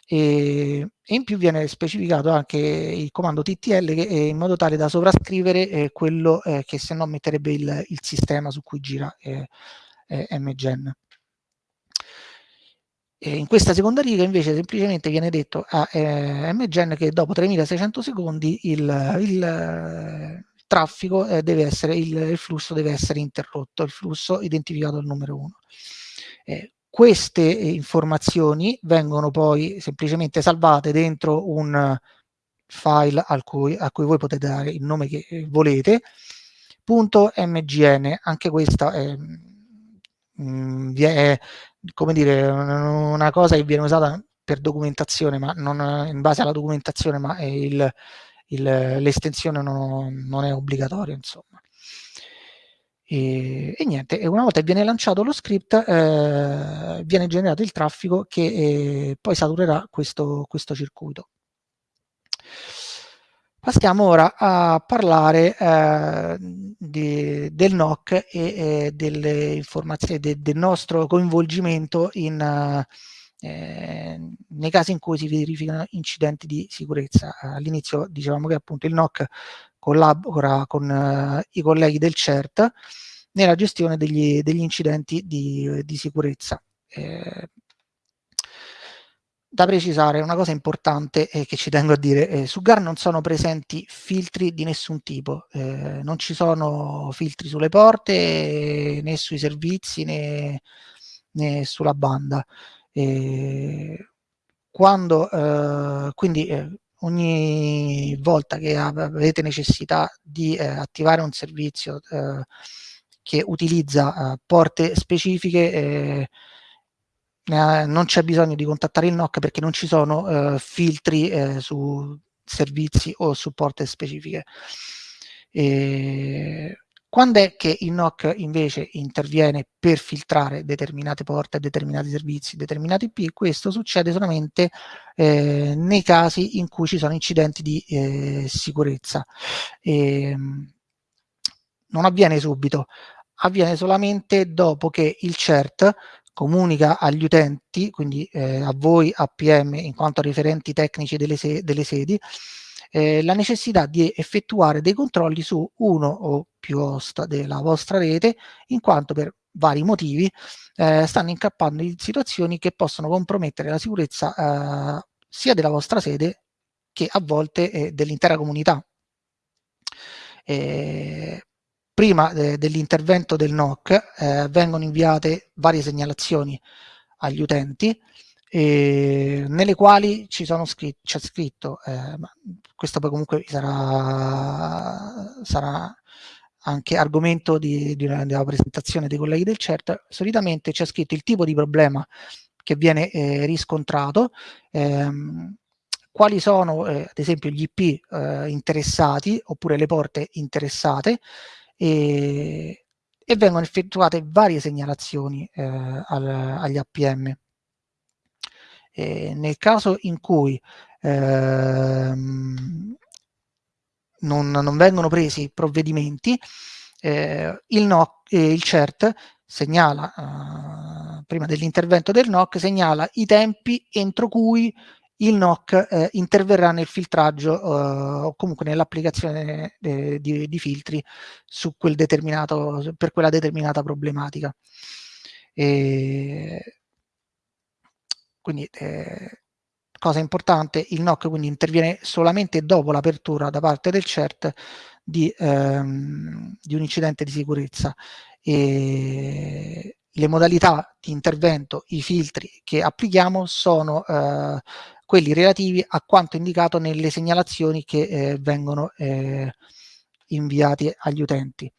E, in più viene specificato anche il comando TTL in modo tale da sovrascrivere eh, quello eh, che se no metterebbe il, il, sistema su cui gira MGen. In questa seconda riga invece semplicemente viene detto a MGen che dopo 3600 secondi il, il traffico eh, deve essere, il, il, flusso deve essere interrotto, il flusso identificato al numero 1. Eh, queste informazioni vengono poi semplicemente salvate dentro un file cui, a cui voi potete dare il nome che volete, punto .mgn, anche questa è, mm, è come dire, una cosa che viene usata per documentazione, ma non in base alla documentazione, ma è il, l'estensione non, non, è obbligatoria, insomma. E, e, niente, e una volta che viene lanciato lo script, eh, viene generato il traffico che eh, poi saturerà questo, questo circuito. Passiamo ora a parlare eh, di, del NOC e eh, delle informazioni de, del nostro coinvolgimento in, eh, nei casi in cui si verificano incidenti di sicurezza. All'inizio dicevamo che appunto il NOC collabora con eh, i colleghi del CERT nella gestione degli, degli incidenti di, di sicurezza. Eh, da precisare una cosa importante eh, che ci tengo a dire, eh, su GAR non sono presenti filtri di nessun tipo, eh, non ci sono filtri sulle porte né sui servizi né, né sulla banda. E quando, eh, quindi eh, ogni volta che avete necessità di eh, attivare un servizio eh, che utilizza eh, porte specifiche, eh, non c'è bisogno di contattare il NOC perché non ci sono filtri su servizi o su porte specifiche. E quando è che il NOC invece interviene per filtrare determinate porte, determinati servizi, determinati IP? Questo succede solamente eh, nei casi in cui ci sono incidenti di eh, sicurezza. E, ehm, non avviene subito, avviene solamente dopo che il CERT comunica agli utenti, quindi eh, a voi APM in quanto riferenti tecnici delle, se delle sedi, eh, la necessità di effettuare dei controlli su uno o più host della vostra rete, in quanto per vari motivi eh, stanno incappando in situazioni che possono compromettere la sicurezza eh, sia della vostra sede che a volte eh, dell'intera comunità. Eh, prima dell'intervento del NOC eh, vengono inviate varie segnalazioni agli utenti eh, nelle quali ci sono scritto, c'è scritto, eh, questo poi comunque sarà, sarà anche argomento di, di una, della presentazione dei colleghi del CERT, solitamente c'è scritto il tipo di problema che viene eh, riscontrato, ehm, quali sono eh, ad esempio gli IP eh, interessati oppure le porte interessate, e, e vengono effettuate varie segnalazioni eh, al, agli APM. E nel caso in cui ehm, non, non, vengono presi provvedimenti, eh, il, no, eh, il CERT segnala, eh, prima dell'intervento del NOC, segnala i tempi entro cui il NOC eh, interverrà nel filtraggio eh, o comunque nell'applicazione eh, di, di, filtri su quel determinato, per quella determinata problematica. E quindi eh, cosa importante, il NOC quindi interviene solamente dopo l'apertura da parte del CERT di, ehm, di un incidente di sicurezza e le modalità di intervento, i filtri che applichiamo sono eh, quelli relativi a quanto indicato nelle segnalazioni che eh, vengono eh, inviati agli utenti.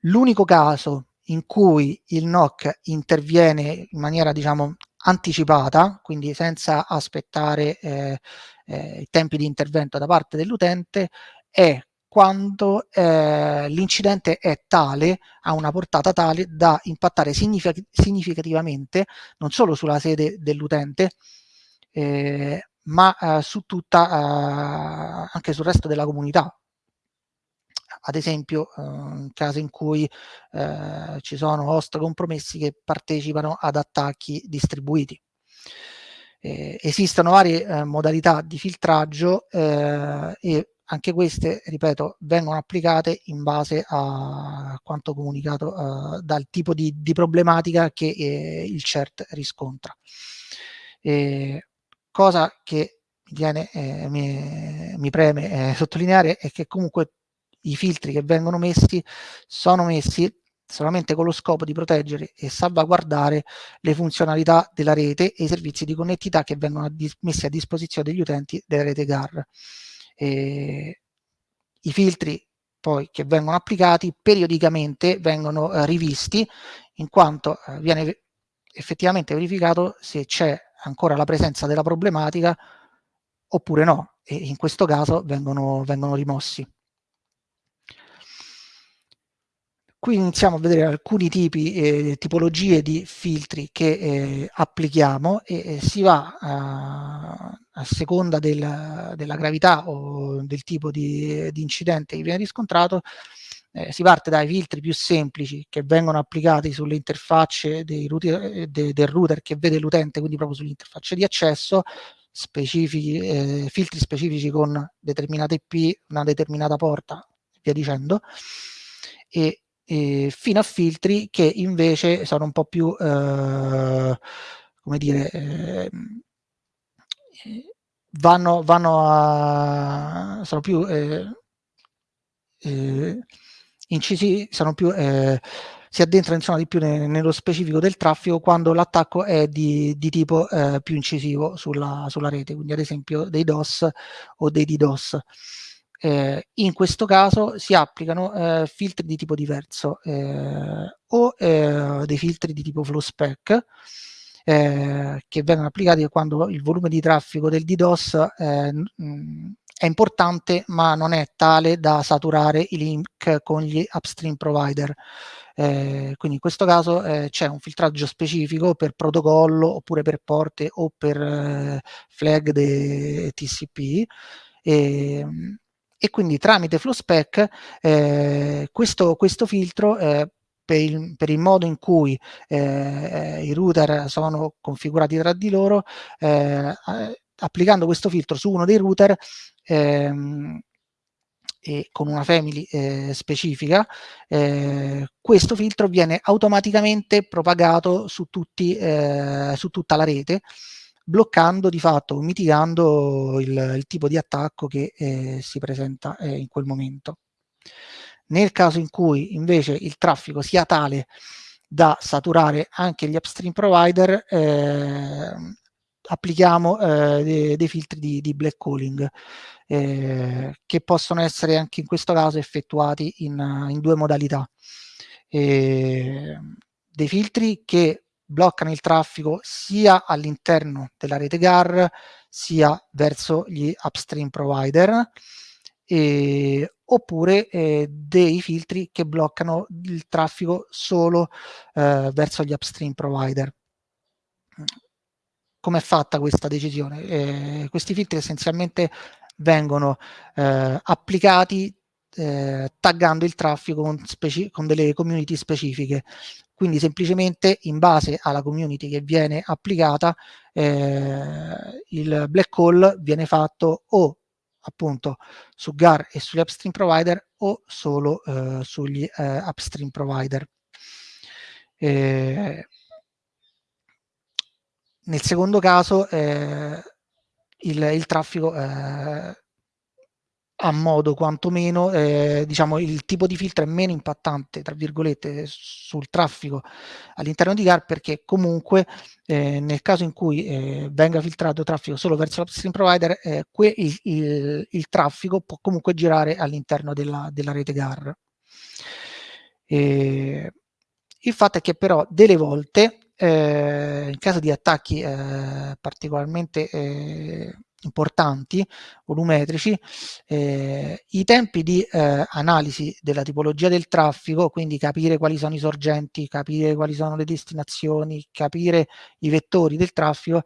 L'unico caso in cui il NOC interviene in maniera diciamo anticipata, quindi senza aspettare eh, eh, i tempi di intervento da parte dell'utente, è quando eh, l'incidente è tale, ha una portata tale da impattare significativamente non solo sulla sede dell'utente, eh, ma eh, su tutta, eh, anche sul resto della comunità. Ad esempio, in casi in cui eh, ci sono host compromessi che partecipano ad attacchi distribuiti. Eh, esistono varie eh, modalità di filtraggio eh, e anche queste, ripeto, vengono applicate in base a quanto comunicato uh, dal tipo di, di problematica che eh, il CERT riscontra. E cosa che viene, eh, mi, mi, preme eh, sottolineare è che comunque i filtri che vengono messi sono messi solamente con lo scopo di proteggere e salvaguardare le funzionalità della rete e i servizi di connettività che vengono a messi a disposizione degli utenti della rete GAR. E I filtri poi che vengono applicati periodicamente vengono eh, rivisti in quanto eh, viene effettivamente verificato se c'è ancora la presenza della problematica oppure no e in questo caso vengono, vengono rimossi. Qui iniziamo a vedere alcuni tipi, eh, tipologie di filtri che eh, applichiamo e, e, si va a, a seconda del, della gravità o del tipo di, di incidente che viene riscontrato, eh, si parte dai filtri più semplici che vengono applicati sulle interfacce router, de, del router che vede l'utente, quindi proprio sulle interfacce di accesso, specifici, eh, filtri specifici con determinate IP, una determinata porta, via dicendo, e eh, fino a filtri che invece sono un po' più, eh, come dire, eh, vanno, vanno a, sono più eh, eh, incisi, sono più, eh, si addentrano insomma di più ne, nello specifico del traffico quando l'attacco è di, di tipo più incisivo sulla, sulla, rete, quindi ad esempio dei DOS o dei DDoS. Eh, in questo caso si applicano eh, filtri di tipo diverso eh, o eh, dei filtri di tipo flow spec eh, che vengono applicati quando il volume di traffico del DDoS eh, è importante ma non è tale da saturare i link con gli upstream provider. Quindi in questo caso c'è un filtraggio specifico per protocollo oppure per porte o per flag dei TCP e, e quindi tramite FlowSpec eh, questo, questo, filtro eh, per il, per il, modo in cui eh, i router sono configurati tra di loro, eh, applicando questo filtro su uno dei router ehm, e con una family eh, specifica, eh, questo filtro viene automaticamente propagato su, tutti, eh, su tutta la rete bloccando di fatto, mitigando il, il tipo di attacco che eh, si presenta eh, in quel momento. Nel caso in cui invece il traffico sia tale da saturare anche gli upstream provider, eh, applichiamo dei, dei, filtri di, di black calling eh, che possono essere anche in questo caso effettuati in, in due modalità. Eh, dei filtri che bloccano il traffico sia all'interno della rete GAR sia verso gli upstream provider e, oppure eh, dei filtri che bloccano il traffico solo eh, verso gli upstream provider. Come è fatta questa decisione? Eh, questi filtri essenzialmente vengono eh, applicati eh, taggando il traffico con, con, delle community specifiche. Quindi semplicemente in base alla community che viene applicata eh, il black hole viene fatto o appunto su GAR e sugli upstream provider o solo eh, sugli eh, upstream provider. Eh, nel secondo caso eh, il, il, traffico eh, a modo quantomeno, eh, diciamo, il tipo di filtro è meno impattante, tra virgolette, sul traffico all'interno di GAR perché comunque eh, nel caso in cui eh, venga filtrato traffico solo verso l'upstream provider, eh, il, il, il, traffico può comunque girare all'interno della, della, rete GAR. il fatto è che però delle volte, eh, in caso di attacchi eh, particolarmente importanti, volumetrici, eh, i tempi di eh, analisi della tipologia del traffico, quindi capire quali sono i sorgenti, capire quali sono le destinazioni, capire i vettori del traffico,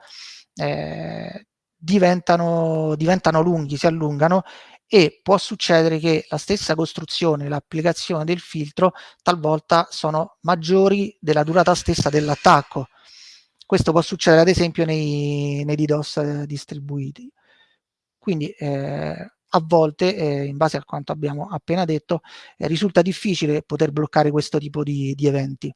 eh, diventano, diventano lunghi, si allungano e può succedere che la stessa costruzione, l'applicazione del filtro talvolta sono maggiori della durata stessa dell'attacco questo può succedere ad esempio nei, nei DDoS eh, distribuiti. Quindi eh, a volte, eh, in base a quanto abbiamo appena detto, eh, risulta difficile poter bloccare questo tipo di, di, eventi.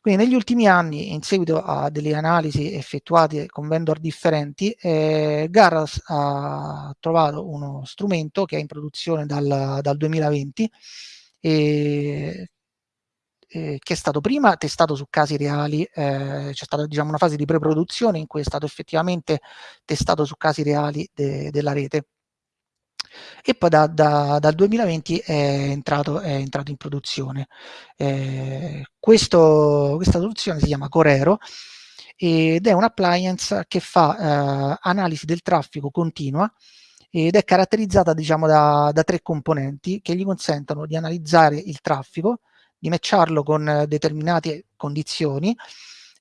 Quindi negli ultimi anni, in seguito a delle analisi effettuate con vendor differenti, eh, Garras ha trovato uno strumento che è in produzione dal, dal 2020 e eh, che è stato prima testato su casi reali, eh, c'è stata diciamo, una fase di preproduzione in cui è stato effettivamente testato su casi reali de della rete e poi da, da, dal 2020 è entrato, è entrato in produzione. Eh, questo, questa soluzione si chiama Corero ed è un appliance che fa eh, analisi del traffico continua ed è caratterizzata diciamo, da, da tre componenti che gli consentono di analizzare il traffico, di matcharlo con eh, determinate condizioni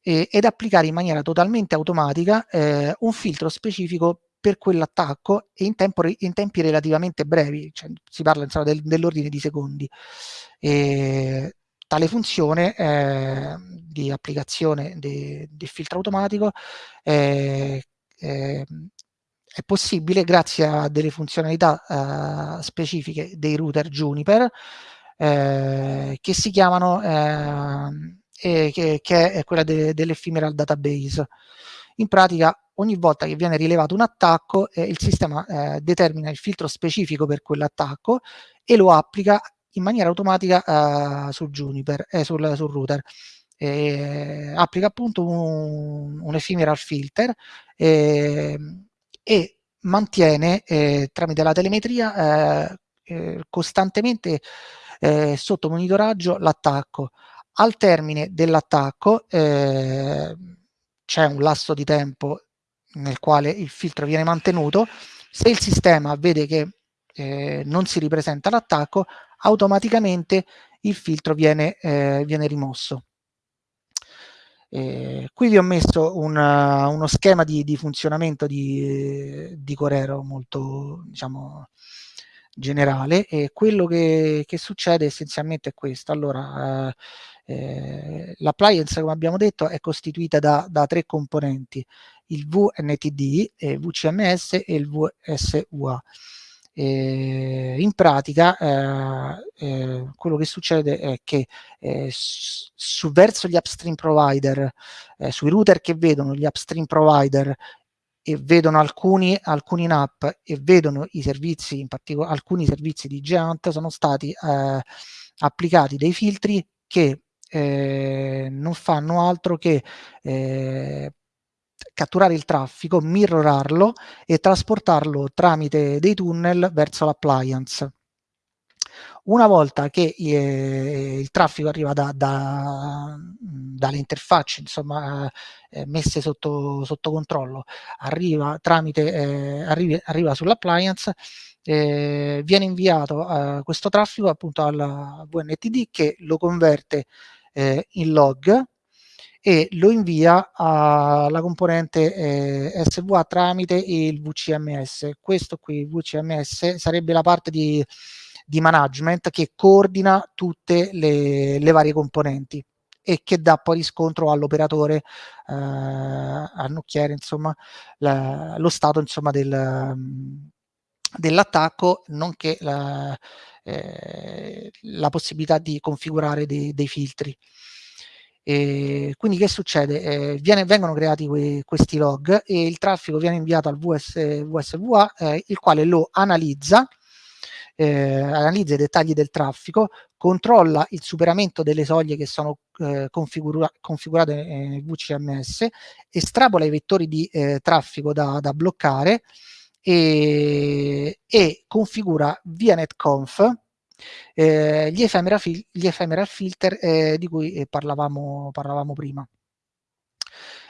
eh, ed applicare in maniera totalmente automatica eh, un filtro specifico per quell'attacco e in, tempo, in, tempi relativamente brevi, cioè, si parla insomma, del, dell'ordine di secondi. E tale funzione eh, di applicazione del filtro automatico eh, eh, è possibile grazie a delle funzionalità uh, specifiche dei router Juniper eh, che si chiamano, eh, che, che, è quella de, dell'ephemeral database. In pratica ogni volta che viene rilevato un attacco eh, il sistema eh, determina il filtro specifico per quell'attacco e lo applica in maniera automatica sul Juniper, eh, sul, sul router. Eh, applica appunto un, un ephemeral filter eh, e mantiene eh, tramite la telemetria costantemente eh, sotto monitoraggio l'attacco. Al termine dell'attacco eh, c'è un lasso di tempo nel quale il filtro viene mantenuto. Se il sistema vede che eh, non si ripresenta l'attacco, automaticamente il filtro viene, eh, viene rimosso. Eh, qui vi ho messo una, uno schema di, di funzionamento di, di Corero molto diciamo, generale e quello che, che succede essenzialmente è questo. Allora, eh, eh, l'appliance, come abbiamo detto, è costituita da, da tre componenti, il VNTD, il VCMS e il VSUA. Eh, in pratica eh, eh, quello che succede è che eh, su, verso gli upstream provider, eh, sui router che vedono gli upstream provider e vedono alcuni, alcuni NAP e vedono i servizi, in particolare alcuni servizi di Geant, sono stati eh, applicati dei filtri che eh, non fanno altro che eh, catturare il traffico, mirrorarlo e trasportarlo tramite dei tunnel verso l'appliance. Una volta che eh, il traffico arriva da, da, dalle interfacce insomma, eh, messe sotto, sotto, controllo, arriva, tramite, eh, arrivi, arriva sull'appliance, eh, viene inviato eh, questo traffico appunto al VNTD che lo converte eh, in log e lo invia alla componente eh, SVA tramite il VCMS. Questo qui, VCMS, sarebbe la parte di, di management che coordina tutte le, le varie componenti e che dà poi riscontro all'operatore, eh, al nocchiere, insomma, la, lo stato insomma, del, dell'attacco, nonché la, eh, la, possibilità di configurare dei, dei filtri. E quindi che succede? Eh, viene, vengono creati que, questi log e il traffico viene inviato al VS, VSVA, eh, il quale lo analizza, eh, analizza i dettagli del traffico, controlla il superamento delle soglie che sono eh, configura configurate nel VCMS, estrapola i vettori di eh, traffico da, da bloccare e, e, configura via netconf eh, gli, ephemeral ephemeral filter eh, di cui eh, parlavamo, parlavamo prima.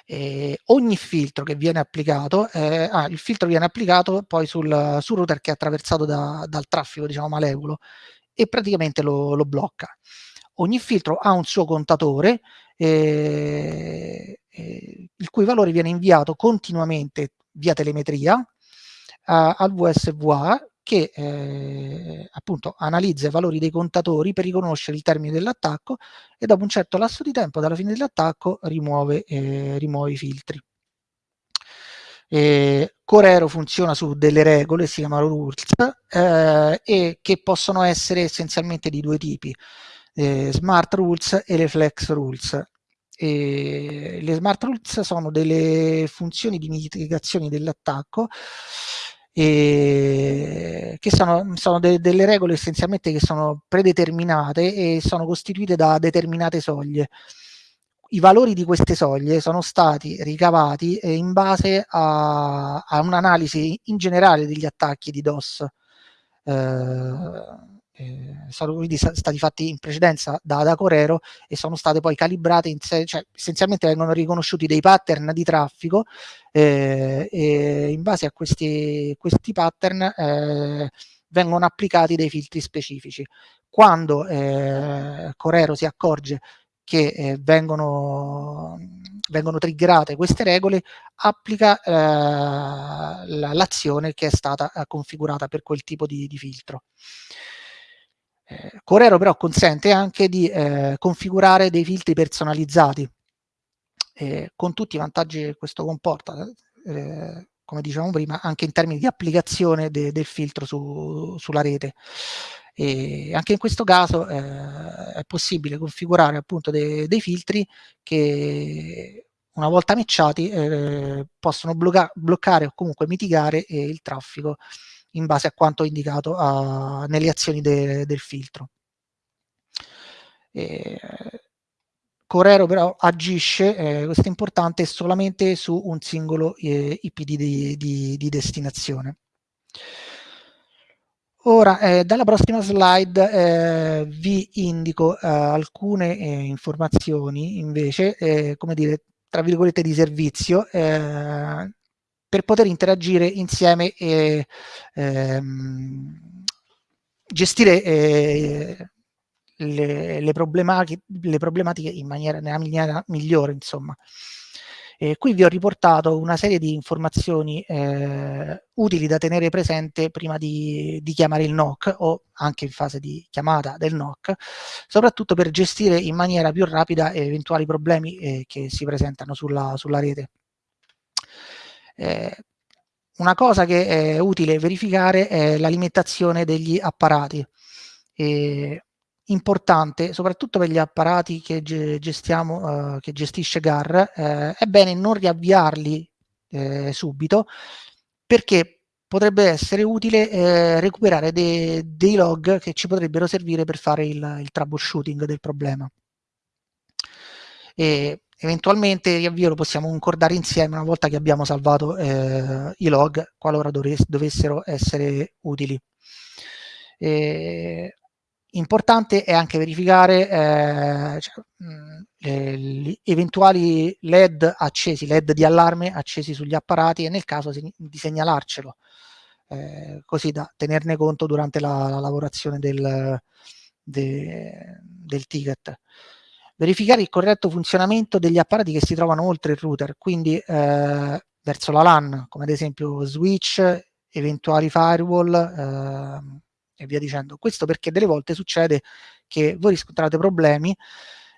Eh, ogni filtro che viene applicato, eh, ah, il filtro viene applicato poi sul, sul router che è attraversato da, dal traffico diciamo malevolo e praticamente lo, lo blocca. Ogni filtro ha un suo contatore eh, eh, il cui valore viene inviato continuamente via telemetria al VSVA che eh, appunto analizza i valori dei contatori per riconoscere il termine dell'attacco e dopo un certo lasso di tempo dalla fine dell'attacco rimuove, eh, rimuove i filtri. Eh, Corero funziona su delle regole, si chiamano rules, eh, e che possono essere essenzialmente di due tipi, eh, smart rules e le flex rules. E le smart rules sono delle funzioni di mitigazione dell'attacco che sono, sono de delle regole essenzialmente che sono predeterminate e sono costituite da determinate soglie i valori di queste soglie sono stati ricavati eh, in base a, a un'analisi in generale degli attacchi di DOS. Eh, eh, sono quindi stati fatti in precedenza da, da Corero e sono state poi calibrate, in cioè essenzialmente vengono riconosciuti dei pattern di traffico eh, e in base a questi, questi pattern eh, vengono applicati dei filtri specifici. Quando eh, Corero si accorge che eh, vengono, vengono triggerate queste regole, applica eh, l'azione che è stata configurata per quel tipo di, di filtro. Eh, Corero però consente anche di eh, configurare dei filtri personalizzati, eh, con tutti i vantaggi che questo comporta, eh, come dicevamo prima, anche in termini di applicazione de del filtro su, sulla rete. E anche in questo caso eh, è possibile configurare appunto de dei filtri che una volta matchati eh, possono blocca bloccare o comunque mitigare il traffico in base a quanto indicato a, nelle azioni de del filtro. E, Corero però agisce, eh, questo è importante, solamente su un singolo eh, IP di, di, di destinazione. Ora, eh, dalla prossima slide eh, vi indico eh, alcune eh, informazioni invece, eh, come dire, tra virgolette di servizio, eh, per poter interagire insieme e ehm, gestire le, le, problematiche, le problematiche in maniera, nella maniera migliore, insomma. Eh, qui vi ho riportato una serie di informazioni eh, utili da tenere presente prima di, di, chiamare il NOC o anche in fase di chiamata del NOC, soprattutto per gestire in maniera più rapida eventuali problemi eh, che si presentano sulla, sulla rete. Eh, una cosa che è utile verificare è l'alimentazione degli apparati. Eh, importante, soprattutto per gli apparati che gestiamo, uh, che gestisce GAR, eh, è bene non riavviarli eh, subito perché potrebbe essere utile eh, recuperare de dei log che ci potrebbero servire per fare il, il troubleshooting del problema. E eventualmente riavvio lo possiamo concordare insieme una volta che abbiamo salvato eh, i log qualora dovessero essere utili. E Importante è anche verificare eh, cioè, gli eventuali LED accesi, LED di allarme accesi sugli apparati e nel caso di segnalarcelo eh, così da tenerne conto durante la, la lavorazione del, de, del ticket. Verificare il corretto funzionamento degli apparati che si trovano oltre il router, quindi eh, verso la LAN, come ad esempio switch, eventuali firewall eh, e via dicendo. Questo perché delle volte succede che voi riscontrate problemi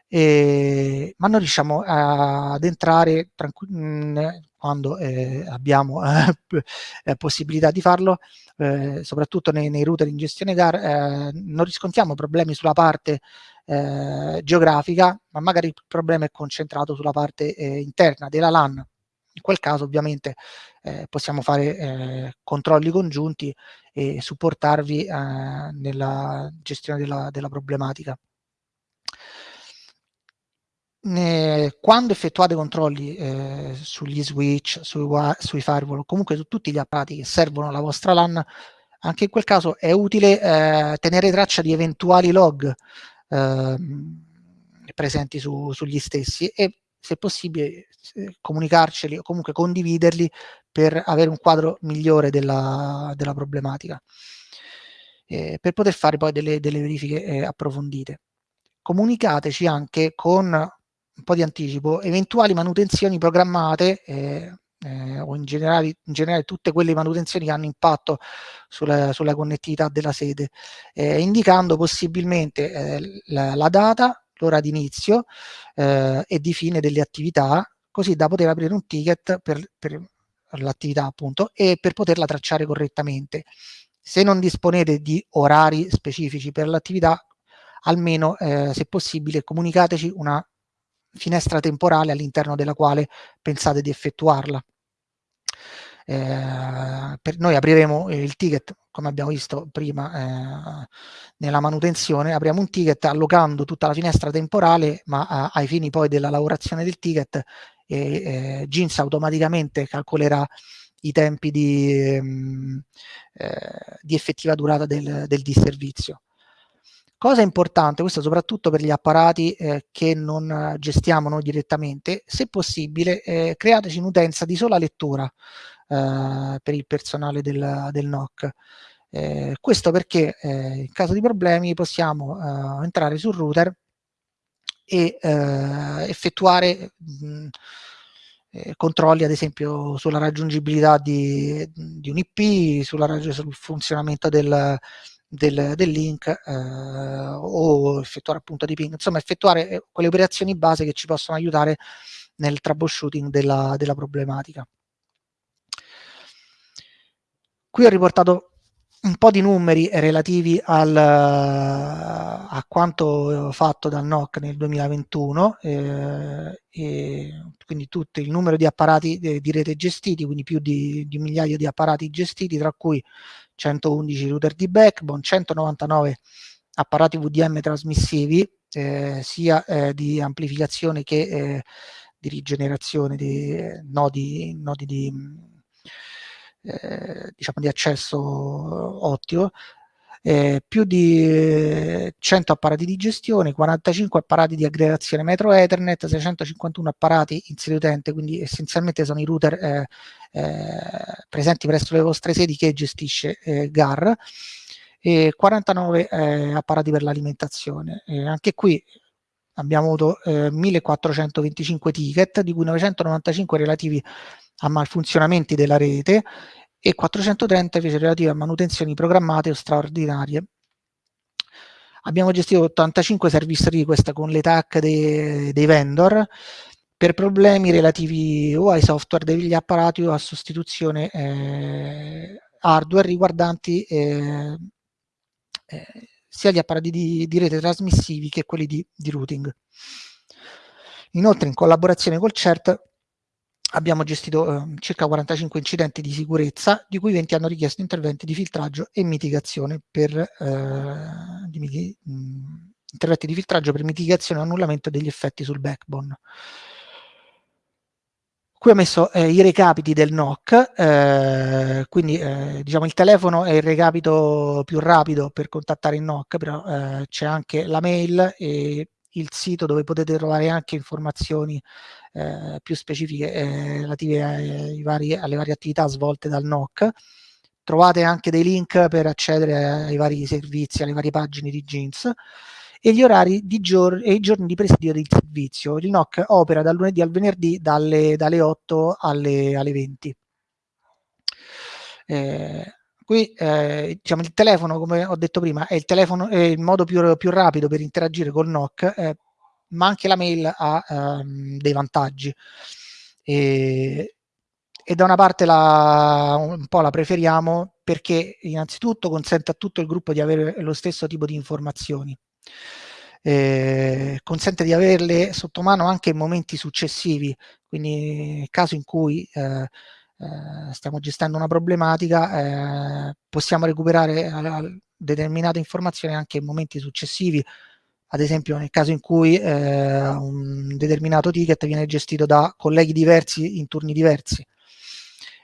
eh, ma non riusciamo ad entrare mh, quando eh, abbiamo eh, possibilità di farlo, eh, soprattutto nei, nei, router in gestione GAR, eh, non riscontriamo problemi sulla parte eh, geografica, ma magari il problema è concentrato sulla parte interna della LAN. In quel caso ovviamente possiamo fare controlli congiunti e supportarvi nella gestione della, della problematica quando effettuate controlli eh, sugli switch, sui, sui firewall comunque su tutti gli apparati che servono alla vostra LAN, anche in quel caso è utile eh, tenere traccia di eventuali log eh, presenti su, sugli stessi e se possibile comunicarceli o comunque condividerli per avere un quadro migliore della, della problematica, eh, per poter fare poi delle, delle verifiche eh, approfondite. Comunicateci anche con un po' di anticipo, eventuali manutenzioni programmate eh, eh, o in generale, in generale, tutte quelle manutenzioni che hanno impatto sulla, sulla connettività della sede, eh, indicando possibilmente eh, la, la, data, l'ora di inizio eh, e di fine delle attività, così da poter aprire un ticket per, per l'attività appunto e per poterla tracciare correttamente. Se non disponete di orari specifici per l'attività, almeno eh, se possibile comunicateci una finestra temporale all'interno della quale pensate di effettuarla. Eh, per noi apriremo il ticket, come abbiamo visto prima eh, nella manutenzione, apriamo un ticket allocando tutta la finestra temporale, ma ai fini poi della lavorazione del ticket eh, Jeans automaticamente calcolerà i tempi di, ehm, eh, di effettiva durata del, del disservizio. Cosa importante, questo soprattutto per gli apparati eh, che non gestiamo noi direttamente, se possibile eh, createci un'utenza di sola lettura eh, per il personale del, del NOC. Eh, questo perché eh, in caso di problemi possiamo eh, entrare sul router e effettuare mh, controlli ad esempio sulla raggiungibilità di, di un IP, sulla, sul funzionamento del, del, del link eh, o effettuare appunto di ping, insomma effettuare eh, quelle operazioni base che ci possono aiutare nel troubleshooting della, della problematica. Qui ho riportato un po' di numeri relativi al, a quanto fatto dal NOC nel 2021, eh, quindi tutto il numero di apparati di, di rete gestiti, quindi più di, di un migliaio di apparati gestiti, tra cui 111 router di backbone, 199 apparati VDM trasmissivi, eh, sia eh, di amplificazione che eh, di rigenerazione di eh, nodi, nodi di, eh, diciamo di accesso ottico, eh, più di 100 apparati di gestione, 45 apparati di aggregazione metro Ethernet, 651 apparati in sede utente, quindi essenzialmente sono i router eh, eh, presenti presso le vostre sedi che gestisce eh, GAR, e 49 eh, apparati per l'alimentazione. anche qui abbiamo avuto 1425 ticket, di cui 995 relativi a malfunzionamenti della rete e 430 invece relative a manutenzioni programmate o straordinarie. Abbiamo gestito 85 service request con le TAC dei, dei vendor per problemi relativi o ai software degli apparati o a sostituzione eh, hardware riguardanti eh, eh, sia gli apparati di, di, rete trasmissivi che quelli di, di routing. Inoltre in collaborazione col CERT abbiamo gestito eh, circa 45 incidenti di sicurezza, di cui 20 hanno richiesto interventi di filtraggio e mitigazione per eh, di, mh, interventi di filtraggio per mitigazione e annullamento degli effetti sul backbone. Qui ho messo eh, i recapiti del NOC, eh, quindi eh, diciamo il telefono è il recapito più rapido per contattare il NOC, però eh, c'è anche la mail e il sito dove potete trovare anche informazioni eh, più specifiche eh, relative ai, vari, alle varie attività svolte dal NOC. trovate anche dei link per accedere ai vari servizi, alle varie pagine di Jeans e gli orari di giorno e i giorni di presidio del servizio. Il NOC opera dal lunedì al venerdì dalle, dalle 8 alle, alle 20. Eh, qui eh, diciamo, il telefono, come ho detto prima, è il, telefono, è il modo più, più rapido per interagire col NOC, eh, ma anche la mail ha ehm, dei vantaggi. E, e da una parte la, un po' la preferiamo perché innanzitutto consente a tutto il gruppo di avere lo stesso tipo di informazioni. Eh, consente di averle sotto mano anche in momenti successivi, quindi nel caso in cui eh, eh, stiamo gestendo una problematica, eh, possiamo recuperare determinate informazioni anche in momenti successivi, ad esempio nel caso in cui eh, un determinato ticket viene gestito da colleghi diversi in turni diversi.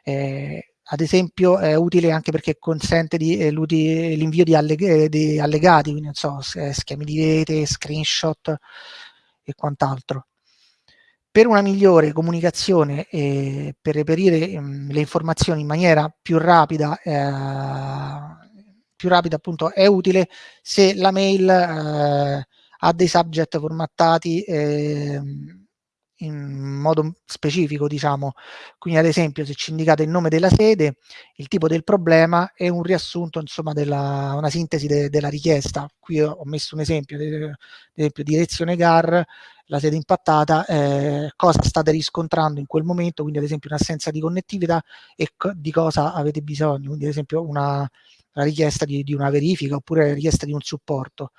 Eh, ad esempio è utile anche perché consente eh, l'invio di, alleg eh, di, allegati, quindi non so, schemi di rete, screenshot e quant'altro. Per una migliore comunicazione e per reperire mh, mm, le informazioni in maniera più rapida, eh, più rapida appunto è utile se la mail eh, ha dei subject formattati eh, in modo specifico, diciamo. Quindi ad esempio se ci indicate il nome della sede, il tipo del problema e un riassunto, insomma, della, una sintesi de, della richiesta. Qui ho messo un esempio, ad esempio direzione GAR, la sede impattata, eh, cosa state riscontrando in quel momento, quindi ad esempio un'assenza di connettività e di cosa avete bisogno, quindi ad esempio una, la richiesta di, di una verifica oppure la richiesta di un supporto.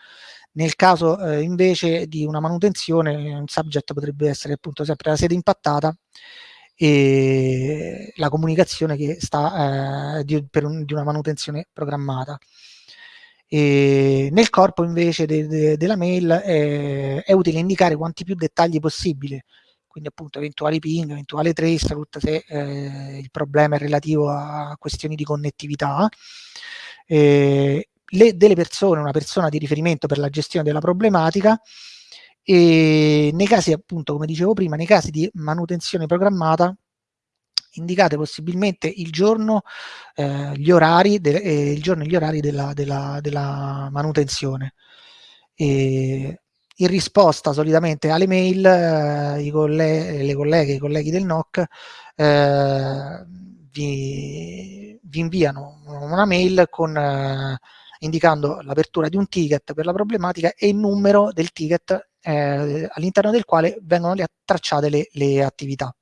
Nel caso eh, invece di una manutenzione, un subject potrebbe essere appunto sempre la sede impattata e la comunicazione che sta eh, di, un, di una manutenzione programmata. E nel corpo invece de, de, della mail è, è, utile indicare quanti più dettagli possibili, quindi appunto eventuali ping, eventuale trace, route se eh, il problema è relativo a questioni di connettività. Eh, le, delle persone, una persona di riferimento per la gestione della problematica e nei casi appunto come dicevo prima, nei casi di manutenzione programmata indicate possibilmente il giorno, eh, gli orari, de, eh, il giorno e gli orari della, della, della manutenzione. E in risposta solitamente alle mail, eh, i colleghi, le colleghe, i colleghi del NOC eh, vi, vi, inviano una mail con eh, indicando l'apertura di un ticket per la problematica e il numero del ticket eh, all'interno del quale vengono tracciate le, le attività.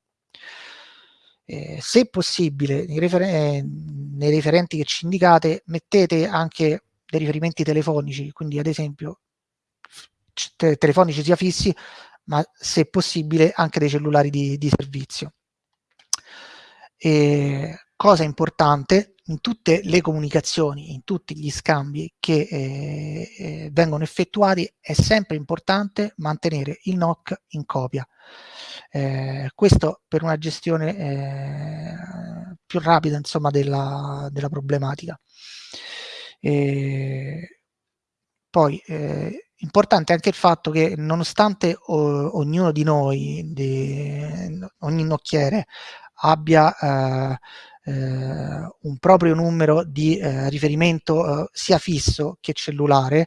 Eh, se possibile, nei, refer eh, nei referenti che ci indicate, mettete anche dei riferimenti telefonici, quindi ad esempio te telefonici sia fissi, ma se possibile anche dei cellulari di, di servizio. E, cosa importante, in tutte le comunicazioni, in tutti gli scambi che eh, eh, vengono effettuati è sempre importante mantenere il NOC in copia. Eh, questo per una gestione eh, più rapida insomma, della, della problematica. poi eh, importante anche il fatto che nonostante o, ognuno di noi, di, ogni nocchiere, abbia eh, un proprio numero di eh, riferimento eh, sia fisso che cellulare,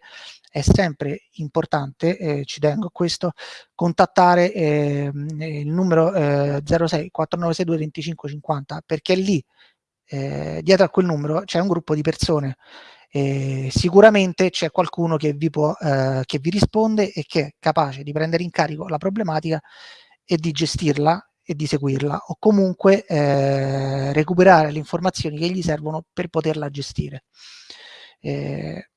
è sempre importante, eh, ci tengo a questo, contattare eh, il numero eh, 06 4962 2550 perché lì eh, dietro a quel numero c'è un gruppo di persone. Eh, sicuramente c'è qualcuno che vi, può, eh, che vi risponde e che è capace di prendere in carico la problematica e di gestirla e di seguirla o comunque eh, recuperare le informazioni che gli servono per poterla gestire. Eh,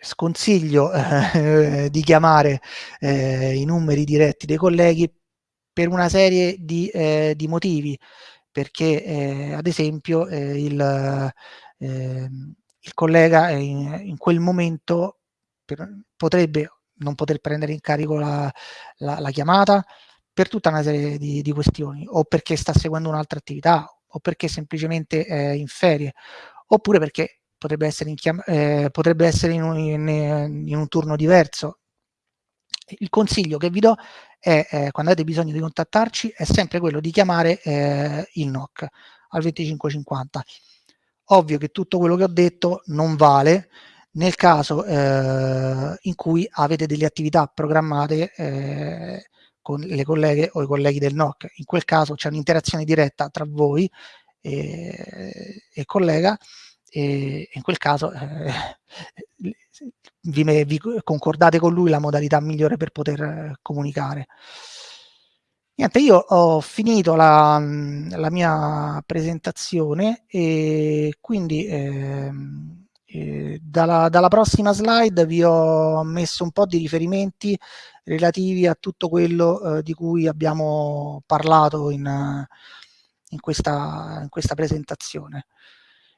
sconsiglio eh, di chiamare eh, i numeri diretti dei colleghi per una serie di, eh, di motivi, perché eh, ad esempio il, ehm, il, collega in, in quel momento per, potrebbe non poter prendere in carico la, la, la chiamata, per tutta una serie di, di questioni, o perché sta seguendo un'altra attività, o perché semplicemente è in ferie, oppure perché potrebbe essere in, eh, potrebbe essere in, un, in, in un turno diverso. Il consiglio che vi do è, eh, quando avete bisogno di contattarci, è sempre quello di chiamare eh, il NOC al 2550. Ovvio che tutto quello che ho detto non vale nel caso eh, in cui avete delle attività programmate eh, con le colleghe o i colleghi del NOC. In quel caso c'è un'interazione diretta tra voi e, e collega e in quel caso eh, vi, vi, concordate con lui la modalità migliore per poter comunicare. Niente, io ho finito la, la mia presentazione e quindi eh, eh, dalla, dalla, prossima slide vi ho messo un po' di riferimenti relativi a tutto quello eh, di cui abbiamo parlato in, in, questa, in questa, presentazione.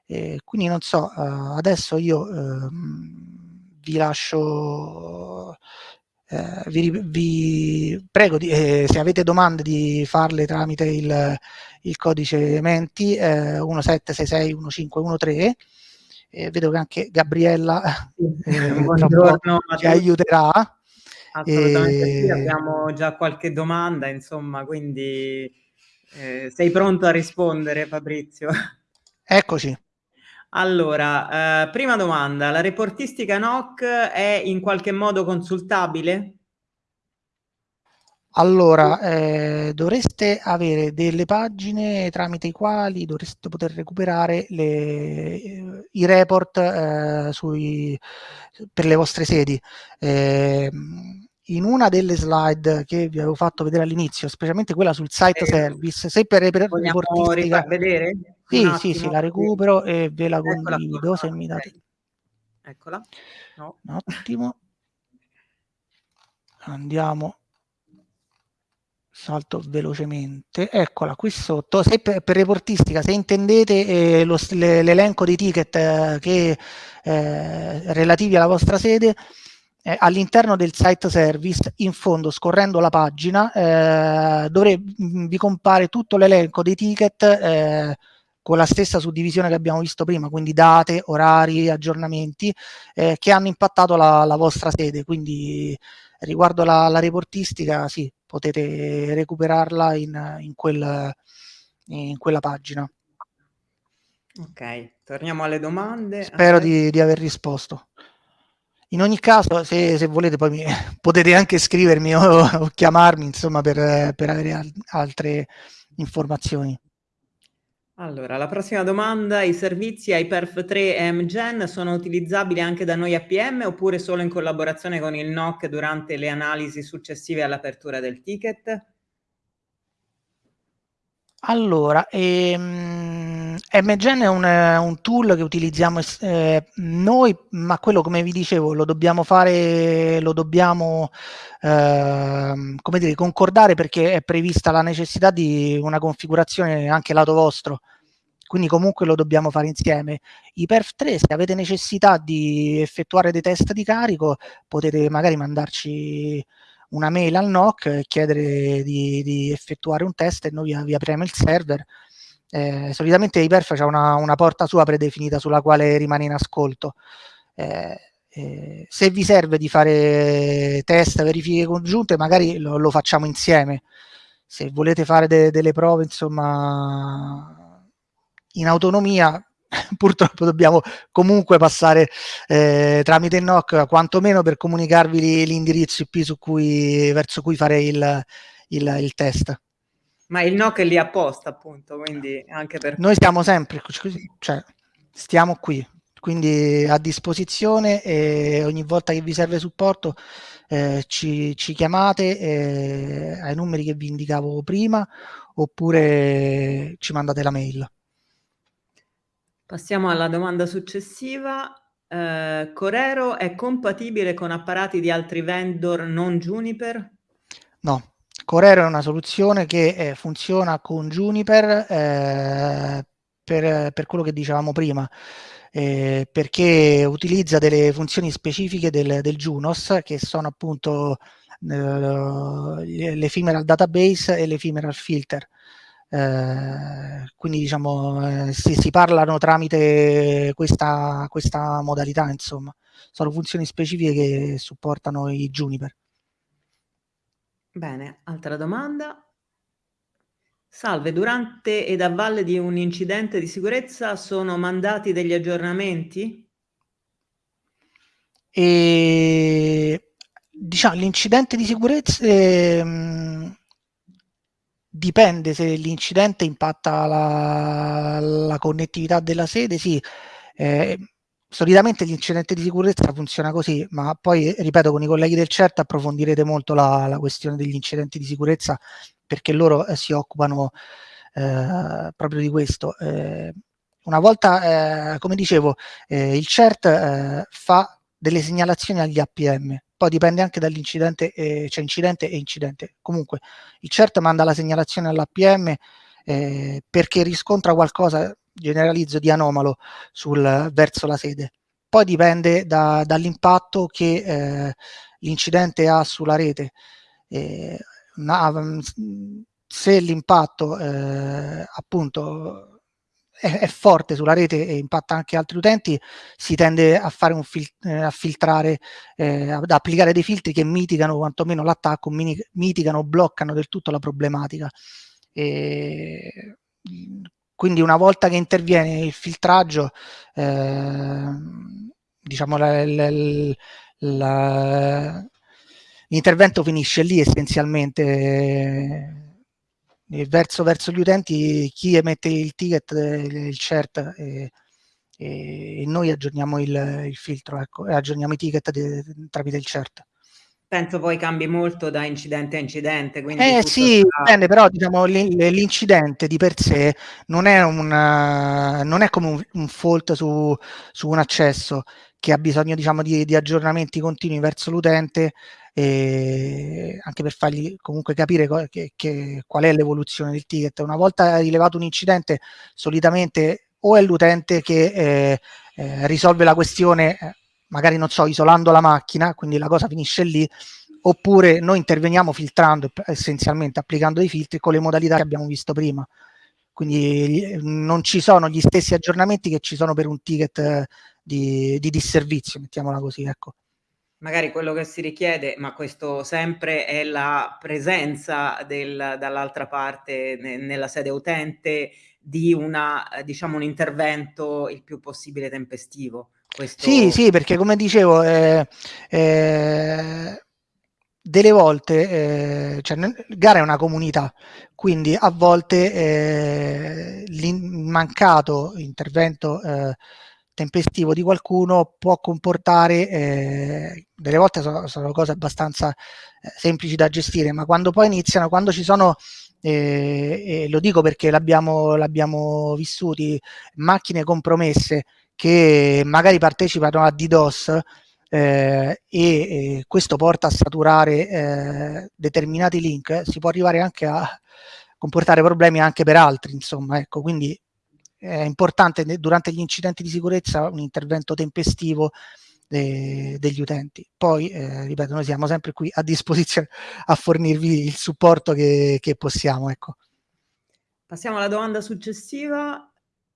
E quindi non so, eh, adesso io ehm, vi lascio eh, vi, vi, prego di, eh, se avete domande di farle tramite il, il codice Menti eh, 17661513 eh, vedo che anche Gabriella eh, ci aiuterà assolutamente sì, abbiamo già qualche domanda insomma quindi eh, sei pronto a rispondere Fabrizio? Eccoci allora, eh, prima domanda, la reportistica NOC è in qualche modo consultabile? Allora, eh, dovreste avere delle pagine tramite i quali dovreste poter recuperare le, i report eh, sui, per le vostre sedi. Eh, in una delle slide che vi avevo fatto vedere all'inizio, specialmente quella sul site service, se per, per reportistica... vedere? Sì, sì, sì, la recupero e ve la condivido se mi date... Eccola. No. Un attimo. Andiamo. Salto velocemente. Eccola, qui sotto. Se per, per reportistica, se intendete eh, l'elenco dei ticket eh, che, eh, relativi alla vostra sede, eh, all'interno del site service, in fondo, scorrendo la pagina, eh, dovrebbe, vi compare tutto l'elenco dei ticket eh, con la stessa suddivisione che abbiamo visto prima, quindi date, orari, aggiornamenti che hanno impattato la, la, vostra sede. Quindi riguardo la, la reportistica, sì, potete recuperarla in, in, quel, in quella pagina. Ok, torniamo alle domande. Spero di, di, aver risposto. In ogni caso, se, se volete, poi mi, potete anche scrivermi o, o chiamarmi, insomma, per, per avere al, altre informazioni. Allora, la prossima domanda, i servizi HyperF 3 e MGen sono utilizzabili anche da noi APM oppure solo in collaborazione con il NOC durante le analisi successive all'apertura del ticket? Allora, ehm, MGen è un, un, tool che utilizziamo eh, noi, ma quello come vi dicevo lo dobbiamo fare, lo dobbiamo eh, come dire, concordare perché è prevista la necessità di una configurazione anche lato vostro, quindi comunque lo dobbiamo fare insieme. I perf 3, se avete necessità di effettuare dei test di carico, potete magari mandarci una mail al NOC e chiedere di, di effettuare un test e noi vi apriamo il server. Eh, solitamente Iperf c'è una, una, porta sua predefinita sulla quale rimane in ascolto. Eh, eh, se vi serve di fare test, verifiche congiunte, magari lo, lo facciamo insieme. Se volete fare de, delle prove, insomma, in autonomia, purtroppo dobbiamo comunque passare eh, tramite il NOC quantomeno per comunicarvi l'indirizzo IP cui, verso cui fare il, il, il, test. Ma il NOC è lì apposta appunto, quindi anche per... Noi siamo sempre, cioè stiamo qui, quindi a disposizione e ogni volta che vi serve supporto eh, ci, ci, chiamate eh, ai numeri che vi indicavo prima oppure ci mandate la mail. Passiamo alla domanda successiva. Eh, Corero è compatibile con apparati di altri vendor non Juniper? No, Corero è una soluzione che eh, funziona con Juniper eh, per, per, quello che dicevamo prima, eh, perché utilizza delle funzioni specifiche del, del Junos che sono appunto eh, l'ephemeral database e l'ephemeral filter. Eh, quindi diciamo eh, si, si, parlano tramite questa, questa modalità insomma. Sono funzioni specifiche che supportano i Juniper bene altra domanda. Salve, durante ed a valle di un incidente di sicurezza sono mandati degli aggiornamenti? E diciamo l'incidente di sicurezza ehm, dipende se l'incidente impatta la, la, connettività della sede, sì. Eh, solitamente l'incidente di sicurezza funziona così, ma poi, ripeto, con i colleghi del CERT approfondirete molto la, la questione degli incidenti di sicurezza perché loro eh, si occupano eh, proprio di questo. Eh, una volta, eh, come dicevo, eh, il CERT fa delle segnalazioni agli APM, poi dipende anche dall'incidente, eh, cioè incidente e incidente. Comunque il CERT manda la segnalazione all'APM eh, perché riscontra qualcosa, generalizzo, di anomalo sul, verso la sede. Poi dipende da, dall'impatto che eh, l'incidente ha sulla rete. Eh, ma, se l'impatto eh, appunto è, è, forte sulla rete e impatta anche altri utenti, si tende a fare un fil eh, a filtrare, eh, ad applicare dei filtri che mitigano quantomeno l'attacco, mitigano, bloccano del tutto la problematica. E, quindi una volta che interviene il filtraggio, eh, diciamo l'intervento finisce lì essenzialmente verso, verso gli utenti chi emette il ticket, il CERT e, e noi aggiorniamo il, il filtro ecco, e aggiorniamo i ticket de, tramite il CERT. Penso poi cambi molto da incidente a incidente. eh sì, dipende, però diciamo, l'incidente di per sé non è, una, non è come un, un fault su, su, un accesso che ha bisogno diciamo, di, di aggiornamenti continui verso l'utente anche per fargli comunque capire che, che, qual è l'evoluzione del ticket. Una volta rilevato un incidente, solitamente o è l'utente che eh, eh, risolve la questione, eh, magari non so, isolando la macchina, quindi la cosa finisce lì, oppure noi interveniamo filtrando, essenzialmente applicando dei filtri con le modalità che abbiamo visto prima. Quindi non ci sono gli stessi aggiornamenti che ci sono per un ticket di, di disservizio, mettiamola così, ecco magari quello che si richiede, ma questo sempre è la presenza dall'altra parte ne, nella sede utente di una, diciamo, un intervento il più possibile tempestivo. Questo... Sì, sì, perché come dicevo, eh, eh, delle volte, eh, cioè, gara è una comunità, quindi a volte eh, il mancato intervento eh, tempestivo di qualcuno può comportare, eh, delle volte sono, sono, cose abbastanza eh, semplici da gestire, ma quando poi iniziano, quando ci sono, eh, lo dico perché l'abbiamo, l'abbiamo vissuti, macchine compromesse che magari partecipano a DDoS, eh, e, questo porta a saturare eh, determinati link, si può arrivare anche a comportare problemi anche per altri, insomma, ecco, quindi è importante durante gli incidenti di sicurezza un intervento tempestivo de, degli utenti. Poi, eh, ripeto, noi siamo sempre qui a disposizione a fornirvi il supporto che, che possiamo. Ecco. Passiamo alla domanda successiva.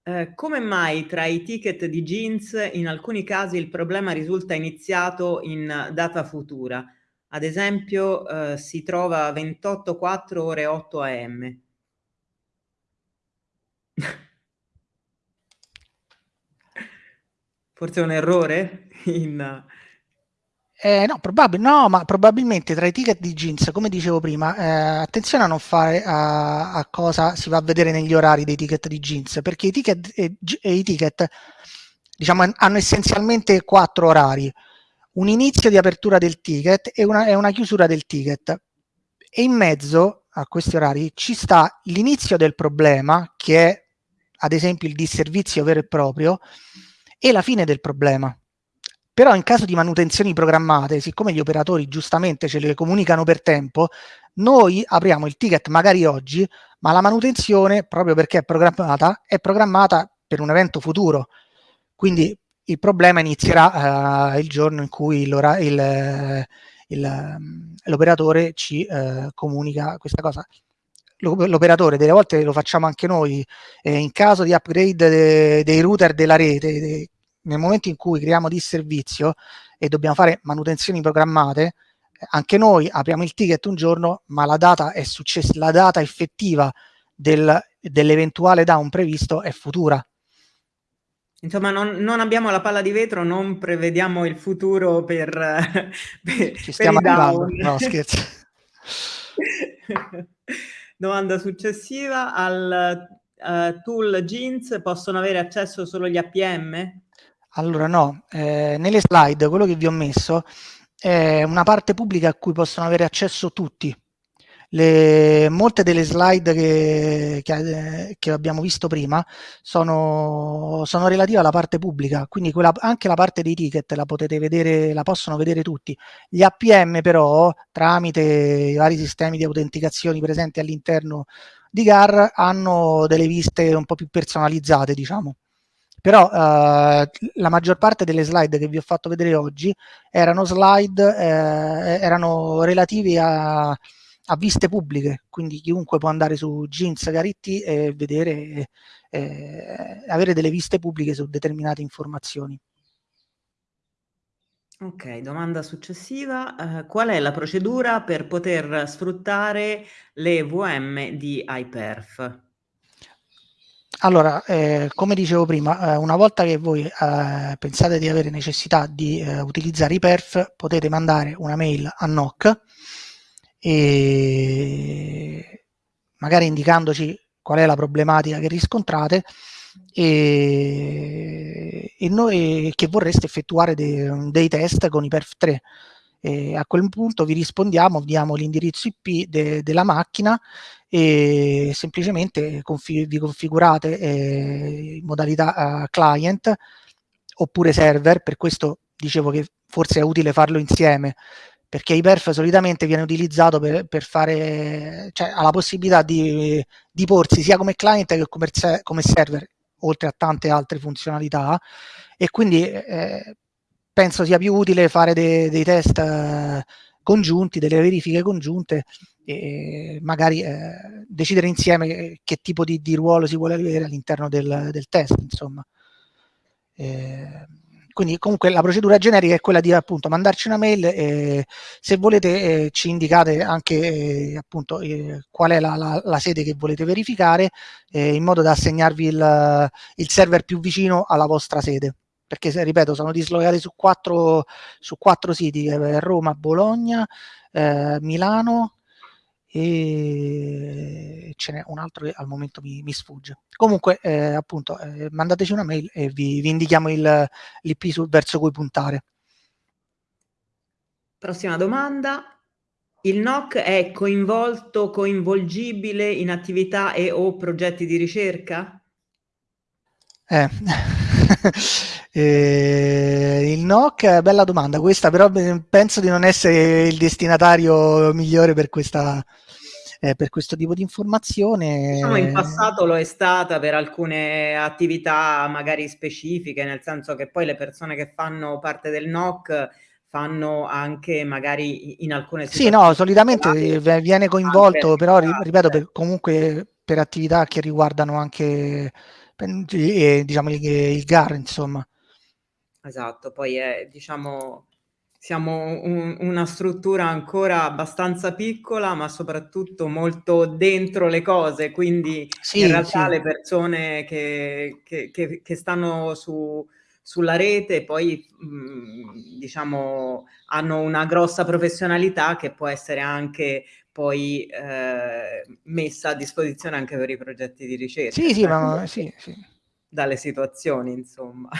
Eh, come mai tra i ticket di jeans in alcuni casi il problema risulta iniziato in data futura? Ad esempio eh, si trova 28 4 ore 8 am. Forse è un errore in... Eh, no, probab no, ma probabilmente tra i ticket di jeans, come dicevo prima, eh, attenzione a non fare a, a, cosa si va a vedere negli orari dei ticket di jeans, perché i ticket, e, e i ticket diciamo, hanno essenzialmente quattro orari, un inizio di apertura del ticket e una, e una chiusura del ticket. E in mezzo a questi orari ci sta l'inizio del problema, che è ad esempio il disservizio vero e proprio, e la fine del problema. Però in caso di manutenzioni programmate, siccome gli operatori giustamente ce le comunicano per tempo, noi apriamo il ticket magari oggi, ma la manutenzione, proprio perché è programmata, è programmata per un evento futuro. Quindi il problema inizierà uh, il giorno in cui l'operatore ci uh, comunica questa cosa l'operatore, delle volte lo facciamo anche noi, eh, in caso di upgrade de, dei router della rete, de, nel momento in cui creiamo di servizio e dobbiamo fare manutenzioni programmate, anche noi apriamo il ticket un giorno, ma la data è successa, la data effettiva del, dell'eventuale down previsto è futura. Insomma, non, non, abbiamo la palla di vetro, non prevediamo il futuro per, per, Ci stiamo per arrivando. No, scherzo. Domanda successiva. Al uh, tool Jeans possono avere accesso solo gli APM? Allora no, eh, nelle slide quello che vi ho messo è una parte pubblica a cui possono avere accesso tutti. Le, molte delle slide che, che, che, abbiamo visto prima sono, sono, relative alla parte pubblica, quindi quella, anche la parte dei ticket la vedere, la possono vedere tutti. Gli APM però, tramite i vari sistemi di autenticazione presenti all'interno di GAR, hanno delle viste un po' più personalizzate, diciamo però eh, la maggior parte delle slide che vi ho fatto vedere oggi erano slide eh, erano relativi a, a, viste pubbliche quindi chiunque può andare su Jeans Garitti e vedere eh, avere delle viste pubbliche su determinate informazioni Ok, domanda successiva. Uh, qual è la procedura per poter sfruttare le VM di iPerf? Allora, eh, come dicevo prima, eh, una volta che voi eh, pensate di avere necessità di eh, utilizzare i perf, potete mandare una mail a NOC e magari indicandoci qual è la problematica che riscontrate e, e noi che vorreste effettuare de, dei test con i perf 3 e a quel punto vi rispondiamo, diamo l'indirizzo IP de, della macchina e semplicemente confi vi configurate eh, in modalità uh, client oppure server, per questo dicevo che forse è utile farlo insieme perché Hyperf solitamente viene utilizzato per, per fare, cioè ha la possibilità di, di, porsi sia come client che come, come server, oltre a tante altre funzionalità, e quindi eh, penso sia più utile fare de, dei test eh, congiunti, delle verifiche congiunte e magari eh, decidere insieme che tipo di, di, ruolo si vuole avere all'interno del, del, test, insomma. Eh, quindi comunque la procedura generica è quella di appunto mandarci una mail e se volete eh, ci indicate anche eh, appunto eh, qual è la, la, la, sede che volete verificare eh, in modo da assegnarvi il, il server più vicino alla vostra sede perché ripeto sono dislocati su quattro, su quattro siti, eh, Roma, Bologna, eh, Milano e ce n'è un altro che al momento mi, mi sfugge. Comunque eh, appunto eh, mandateci una mail e vi, vi indichiamo l'IP verso cui puntare. Prossima domanda. Il NOC è coinvolto, coinvolgibile in attività e o progetti di ricerca? Eh. eh, il NOC, bella domanda questa, però penso di non essere il destinatario migliore per, questa, eh, per questo tipo di informazione. Diciamo in passato lo è stata per alcune attività magari specifiche, nel senso che poi le persone che fanno parte del NOC fanno anche magari in alcune situazioni. Sì, no, solitamente viene coinvolto, però ripeto, per, comunque per attività che riguardano anche eh, diciamo il, il GAR, insomma. Esatto, poi è, diciamo, siamo un, una struttura ancora abbastanza piccola, ma soprattutto molto dentro le cose, quindi sì, in realtà sì. le persone che, che, che, che stanno su, sulla rete poi mh, diciamo hanno una grossa professionalità che può essere anche poi eh, messa a disposizione anche per i progetti di ricerca. Sì, sì, ma sì, sì. Dalle situazioni, insomma.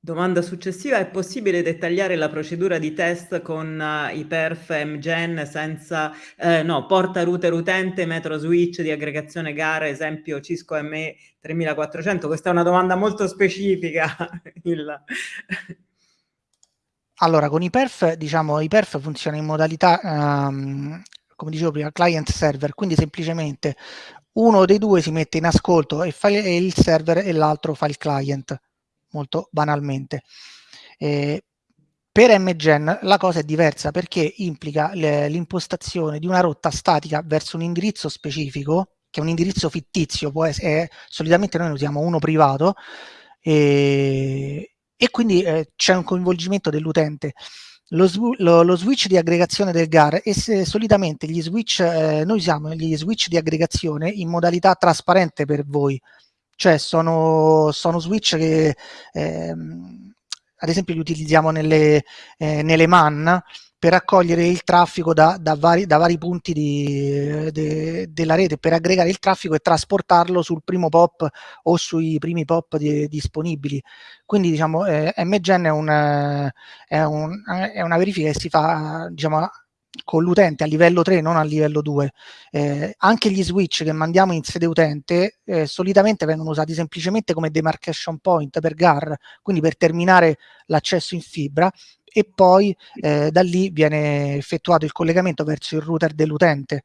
Domanda successiva, è possibile dettagliare la procedura di test con uh, i perf MGen senza, eh, no, porta router utente, metro switch di aggregazione gara, esempio Cisco ME 3400? Questa è una domanda molto specifica. Il... Allora, con i perf, diciamo, i perf funziona in modalità, um, come dicevo prima, client server, quindi semplicemente uno dei due si mette in ascolto e fa il server e l'altro fa il client, molto banalmente. Eh, per MGen la cosa è diversa perché implica l'impostazione di una rotta statica verso un indirizzo specifico, che è un indirizzo fittizio, può essere, è, solitamente noi usiamo uno privato, e, e quindi eh, c'è un coinvolgimento dell'utente. lo, lo, lo, switch di aggregazione del GAR e se, solitamente gli switch, eh, noi usiamo gli switch di aggregazione in modalità trasparente per voi, cioè sono, sono switch che ehm, ad esempio li utilizziamo nelle, eh, nelle MAN per raccogliere il traffico da, da, vari, da vari, punti di, de, della rete, per aggregare il traffico e trasportarlo sul primo POP o sui primi POP di, disponibili. Quindi diciamo eh, MGen è, un, è, un, è, una verifica che si fa diciamo, con l'utente a livello 3, non a livello 2. Eh, anche gli switch che mandiamo in sede utente eh, solitamente vengono usati semplicemente come demarcation point per GAR, quindi per terminare l'accesso in fibra e poi eh, da lì viene effettuato il collegamento verso il router dell'utente.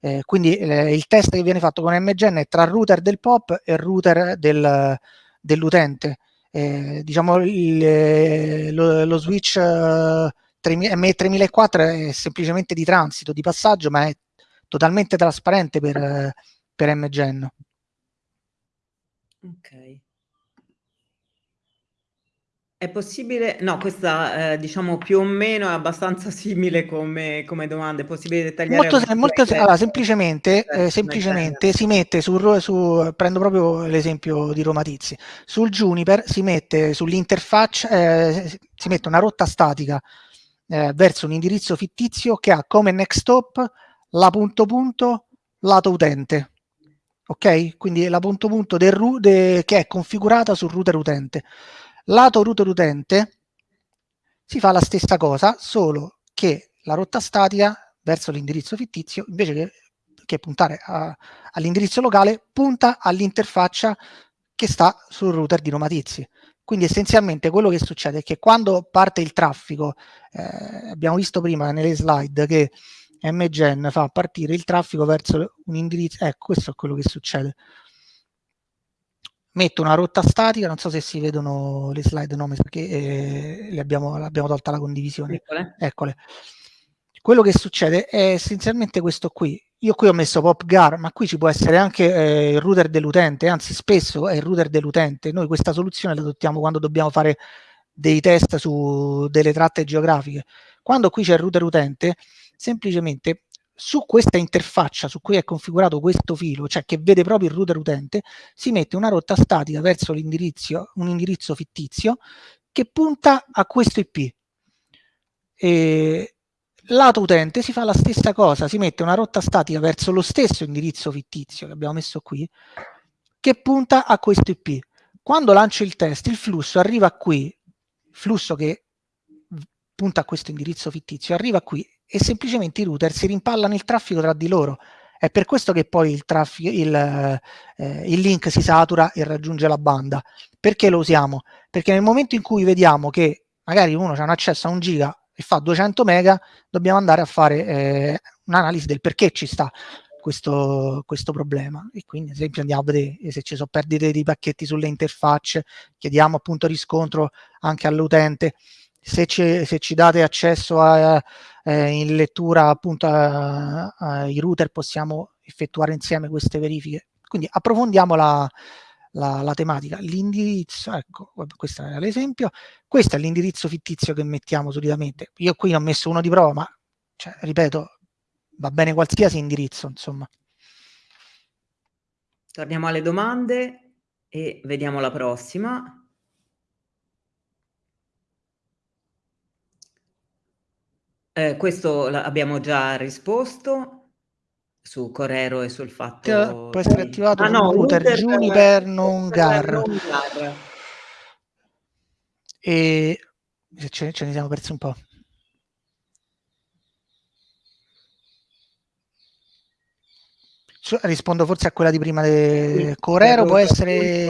Eh, quindi eh, il test che viene fatto con MGN è tra router del POP e router del, dell'utente. Eh, diciamo il, lo, lo, switch M3004 è semplicemente di transito, di passaggio, ma è totalmente trasparente per, per MGN. Ok. È possibile, no, questa eh, diciamo più o meno è abbastanza simile come, come domanda, è possibile dettagliare? Molto, molto, allora, semplicemente, eh, semplicemente si mette su, su, prendo proprio l'esempio di Roma Tizi, sul Juniper si mette sull'interfaccia, eh, si mette una rotta statica eh, verso un indirizzo fittizio che ha come next stop la punto punto lato utente. Ok? Quindi la punto punto del, de, che è configurata sul router utente. Lato router utente si fa la stessa cosa, solo che la rotta statica verso l'indirizzo fittizio, invece che, che puntare all'indirizzo locale, punta all'interfaccia che sta sul router di Roma Tizi. Quindi essenzialmente quello che succede è che quando parte il traffico, eh, abbiamo visto prima nelle slide che MGen fa partire il traffico verso un indirizzo, ecco questo è quello che succede. Metto una rotta statica, non so se si vedono le slide, no, perché eh, le abbiamo, l'abbiamo tolta la condivisione. Eccole. Eccole. Quello che succede è essenzialmente questo qui, io qui ho messo PopGar, ma qui ci può essere anche eh, il router dell'utente, anzi spesso è il router dell'utente. Noi questa soluzione la adottiamo quando dobbiamo fare dei test su delle tratte geografiche. Quando qui c'è il router utente, semplicemente su questa interfaccia su cui è configurato questo filo, cioè che vede proprio il router utente, si mette una rotta statica verso l'indirizzo, un indirizzo fittizio che punta a questo IP. E lato utente si fa la stessa cosa, si mette una rotta statica verso lo stesso indirizzo fittizio che abbiamo messo qui, che punta a questo IP. Quando lancio il test, il flusso arriva qui, flusso che punta a questo indirizzo fittizio, arriva qui e semplicemente i router si rimpallano il traffico tra di loro. È per questo che poi il, il, eh, il link si satura e raggiunge la banda. Perché lo usiamo? Perché nel momento in cui vediamo che magari uno ha un accesso a un giga e fa 200 mega, dobbiamo andare a fare eh, un'analisi del perché ci sta questo, questo problema. E quindi, ad esempio, andiamo a vedere se ci sono perdite di pacchetti sulle interfacce, chiediamo appunto riscontro anche all'utente. Se ci, se ci, date accesso a, eh, in lettura appunto ai router, possiamo effettuare insieme queste verifiche. Quindi approfondiamo la, la, la tematica. L'indirizzo, ecco, questo è l'esempio, questo è l'indirizzo fittizio che mettiamo solitamente. Io qui ho messo uno di prova, ma cioè, ripeto, va bene qualsiasi indirizzo, insomma. Torniamo alle domande e vediamo la prossima. Eh, questo abbiamo già risposto su Corero e sul fatto può essere attivato ah, no, router, router Juniper non GAR e ce, ce ne siamo persi un po' rispondo forse a quella di prima di Corero può essere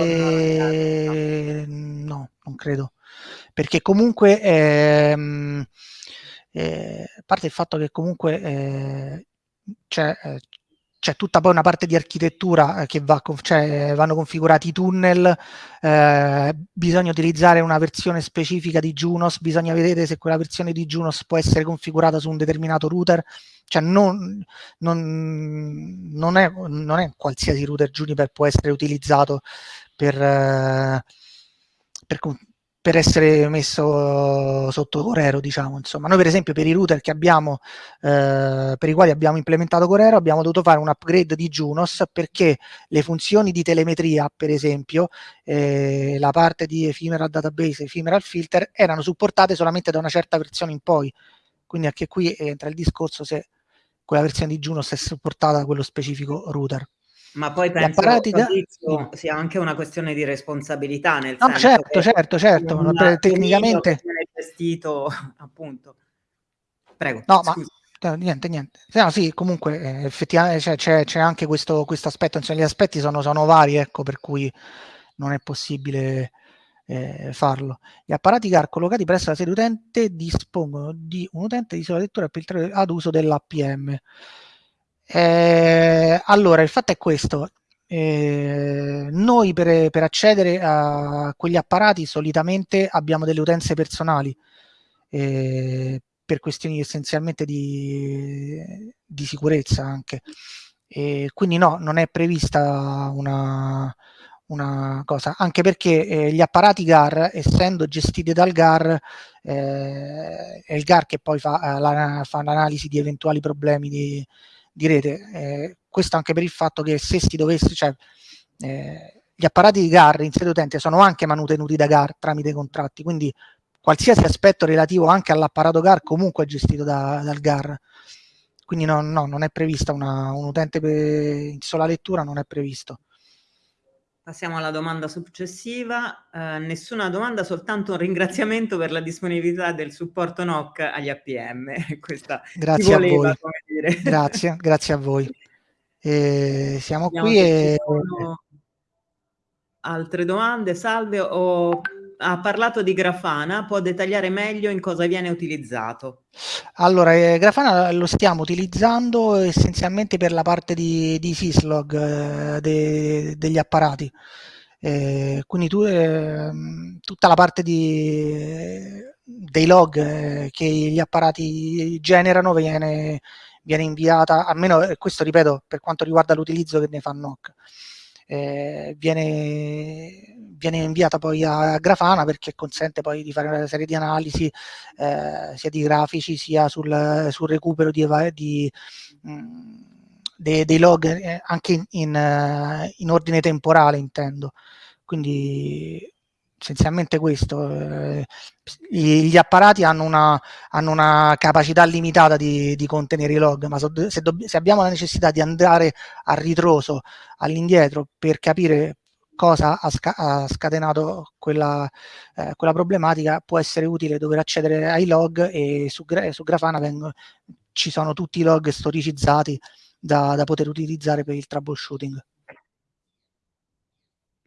no non credo. Perché comunque ehm, eh, a parte il fatto che comunque eh, c'è, eh, c'è tutta poi una parte di architettura eh, che va, cioè, vanno configurati i tunnel, eh, bisogna utilizzare una versione specifica di Junos, bisogna vedere se quella versione di Junos può essere configurata su un determinato router, cioè non, non, non, è, non è, qualsiasi router Juniper può essere utilizzato per, per, per essere messo sotto Corero, diciamo, insomma. Noi per esempio per i router che abbiamo, eh, per i quali abbiamo implementato Corero, abbiamo dovuto fare un upgrade di Junos perché le funzioni di telemetria, per esempio, eh, la parte di ephemeral database, ephemeral filter, erano supportate solamente da una certa versione in poi. Quindi anche qui entra il discorso se quella versione di Junos è supportata da quello specifico router. Ma poi penso Fabrizio, sia anche una questione di responsabilità, nel no, senso certo, certo, certo, un tecnicamente viene gestito appunto. Prego. No, scusa. ma niente, niente. No, sì, comunque eh, effettivamente c'è, c'è, anche questo, questo aspetto, insomma, gli aspetti sono, sono vari, ecco, per cui non è possibile eh, farlo. Gli apparati CAR collocati presso la sede utente dispongono di un utente di sola lettura ad uso dell'APM. Eh, allora, il fatto è questo. Eh, noi per, per, accedere a quegli apparati solitamente abbiamo delle utenze personali eh, per questioni essenzialmente di, di sicurezza anche. Quindi no, non è prevista una, una cosa, anche perché eh, gli apparati GAR, essendo gestiti dal GAR, eh, è il GAR che poi la, fa l'analisi di eventuali problemi di, di rete. Eh, questo anche per il fatto che se si dovesse, cioè, eh, gli apparati di GAR in sede utente sono anche manutenuti da GAR tramite contratti, quindi qualsiasi aspetto relativo anche all'apparato GAR comunque è gestito da, dal GAR. Quindi no, no, non è prevista una, un utente in sola lettura, non è previsto. Passiamo alla domanda successiva. Uh, nessuna domanda, soltanto un ringraziamento per la disponibilità del supporto NOC agli APM. Questa grazie voleva, a voi. Grazie, grazie a voi. E siamo Vediamo qui e... Altre domande? Salve, ho ha parlato di Grafana, può dettagliare meglio in cosa viene utilizzato? Allora, eh, Grafana lo stiamo utilizzando essenzialmente per la parte di, di syslog eh, de, degli apparati. Eh, quindi tu, eh, tutta la parte di, dei log eh, che gli apparati generano viene, viene inviata, almeno questo ripeto per quanto riguarda l'utilizzo che ne fa NOC eh, viene, viene, inviata poi a Grafana perché consente poi di fare una serie di analisi eh, sia di grafici sia sul, sul recupero di, di mh, mm, dei, dei, log eh, anche in, in, eh, in, ordine temporale intendo quindi essenzialmente questo. Eh, gli apparati hanno una, hanno una capacità limitata di, di, contenere i log, ma se, se, abbiamo la necessità di andare a ritroso, all'indietro, per capire cosa ha, sca ha scatenato quella, eh, quella, problematica, può essere utile dover accedere ai log e su, su Grafana vengono, ci sono tutti i log storicizzati da, da poter utilizzare per il troubleshooting.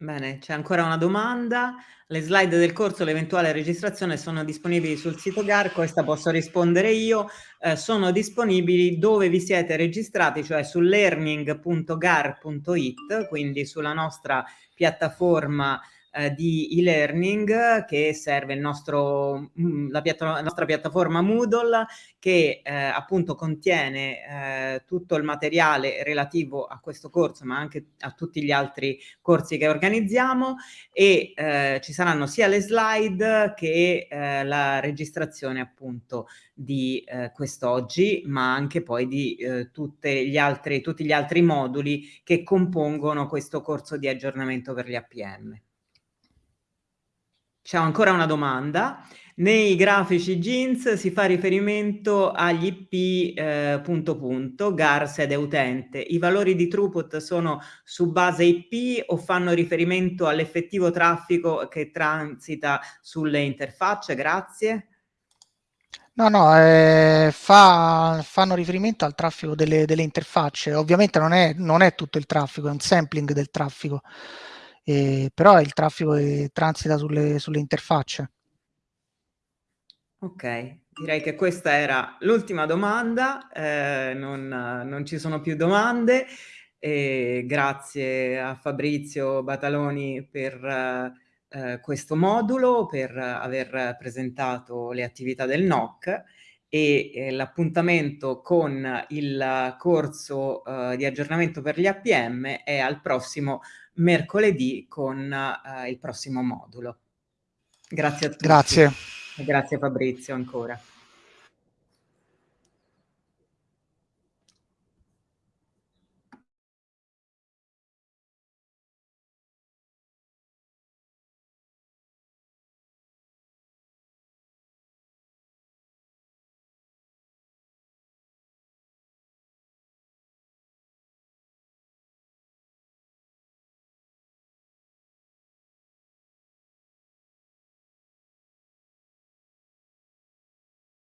Bene, c'è ancora una domanda. Le slide del corso, l'eventuale registrazione sono disponibili sul sito GAR, questa posso rispondere io, eh, sono disponibili dove vi siete registrati, cioè su learning.gar.it, quindi sulla nostra piattaforma eh, di e-learning che serve il nostro, mm, la, la, nostra piattaforma Moodle che eh, appunto contiene eh, tutto il materiale relativo a questo corso ma anche a tutti gli altri corsi che organizziamo e eh, ci saranno sia le slide che eh, la registrazione appunto di eh, quest'oggi ma anche poi di eh, gli altri, tutti gli altri moduli che compongono questo corso di aggiornamento per gli APM. C'è ancora una domanda. Nei grafici jeans si fa riferimento agli IP eh, punto punto, GAR sede utente. I valori di throughput sono su base IP o fanno riferimento all'effettivo traffico che transita sulle interfacce? Grazie. No, no, eh, fa, fanno riferimento al traffico delle, delle interfacce. Ovviamente non è, non è tutto il traffico, è un sampling del traffico eh, però il traffico che transita sulle, sulle interfacce. Ok, direi che questa era l'ultima domanda, eh, non, non, ci sono più domande. E grazie a Fabrizio Bataloni per eh, questo modulo, per aver presentato le attività del NOC e eh, l'appuntamento con il corso eh, di aggiornamento per gli APM è al prossimo mercoledì con uh, il prossimo modulo. Grazie a tutti. Grazie. E grazie Fabrizio ancora.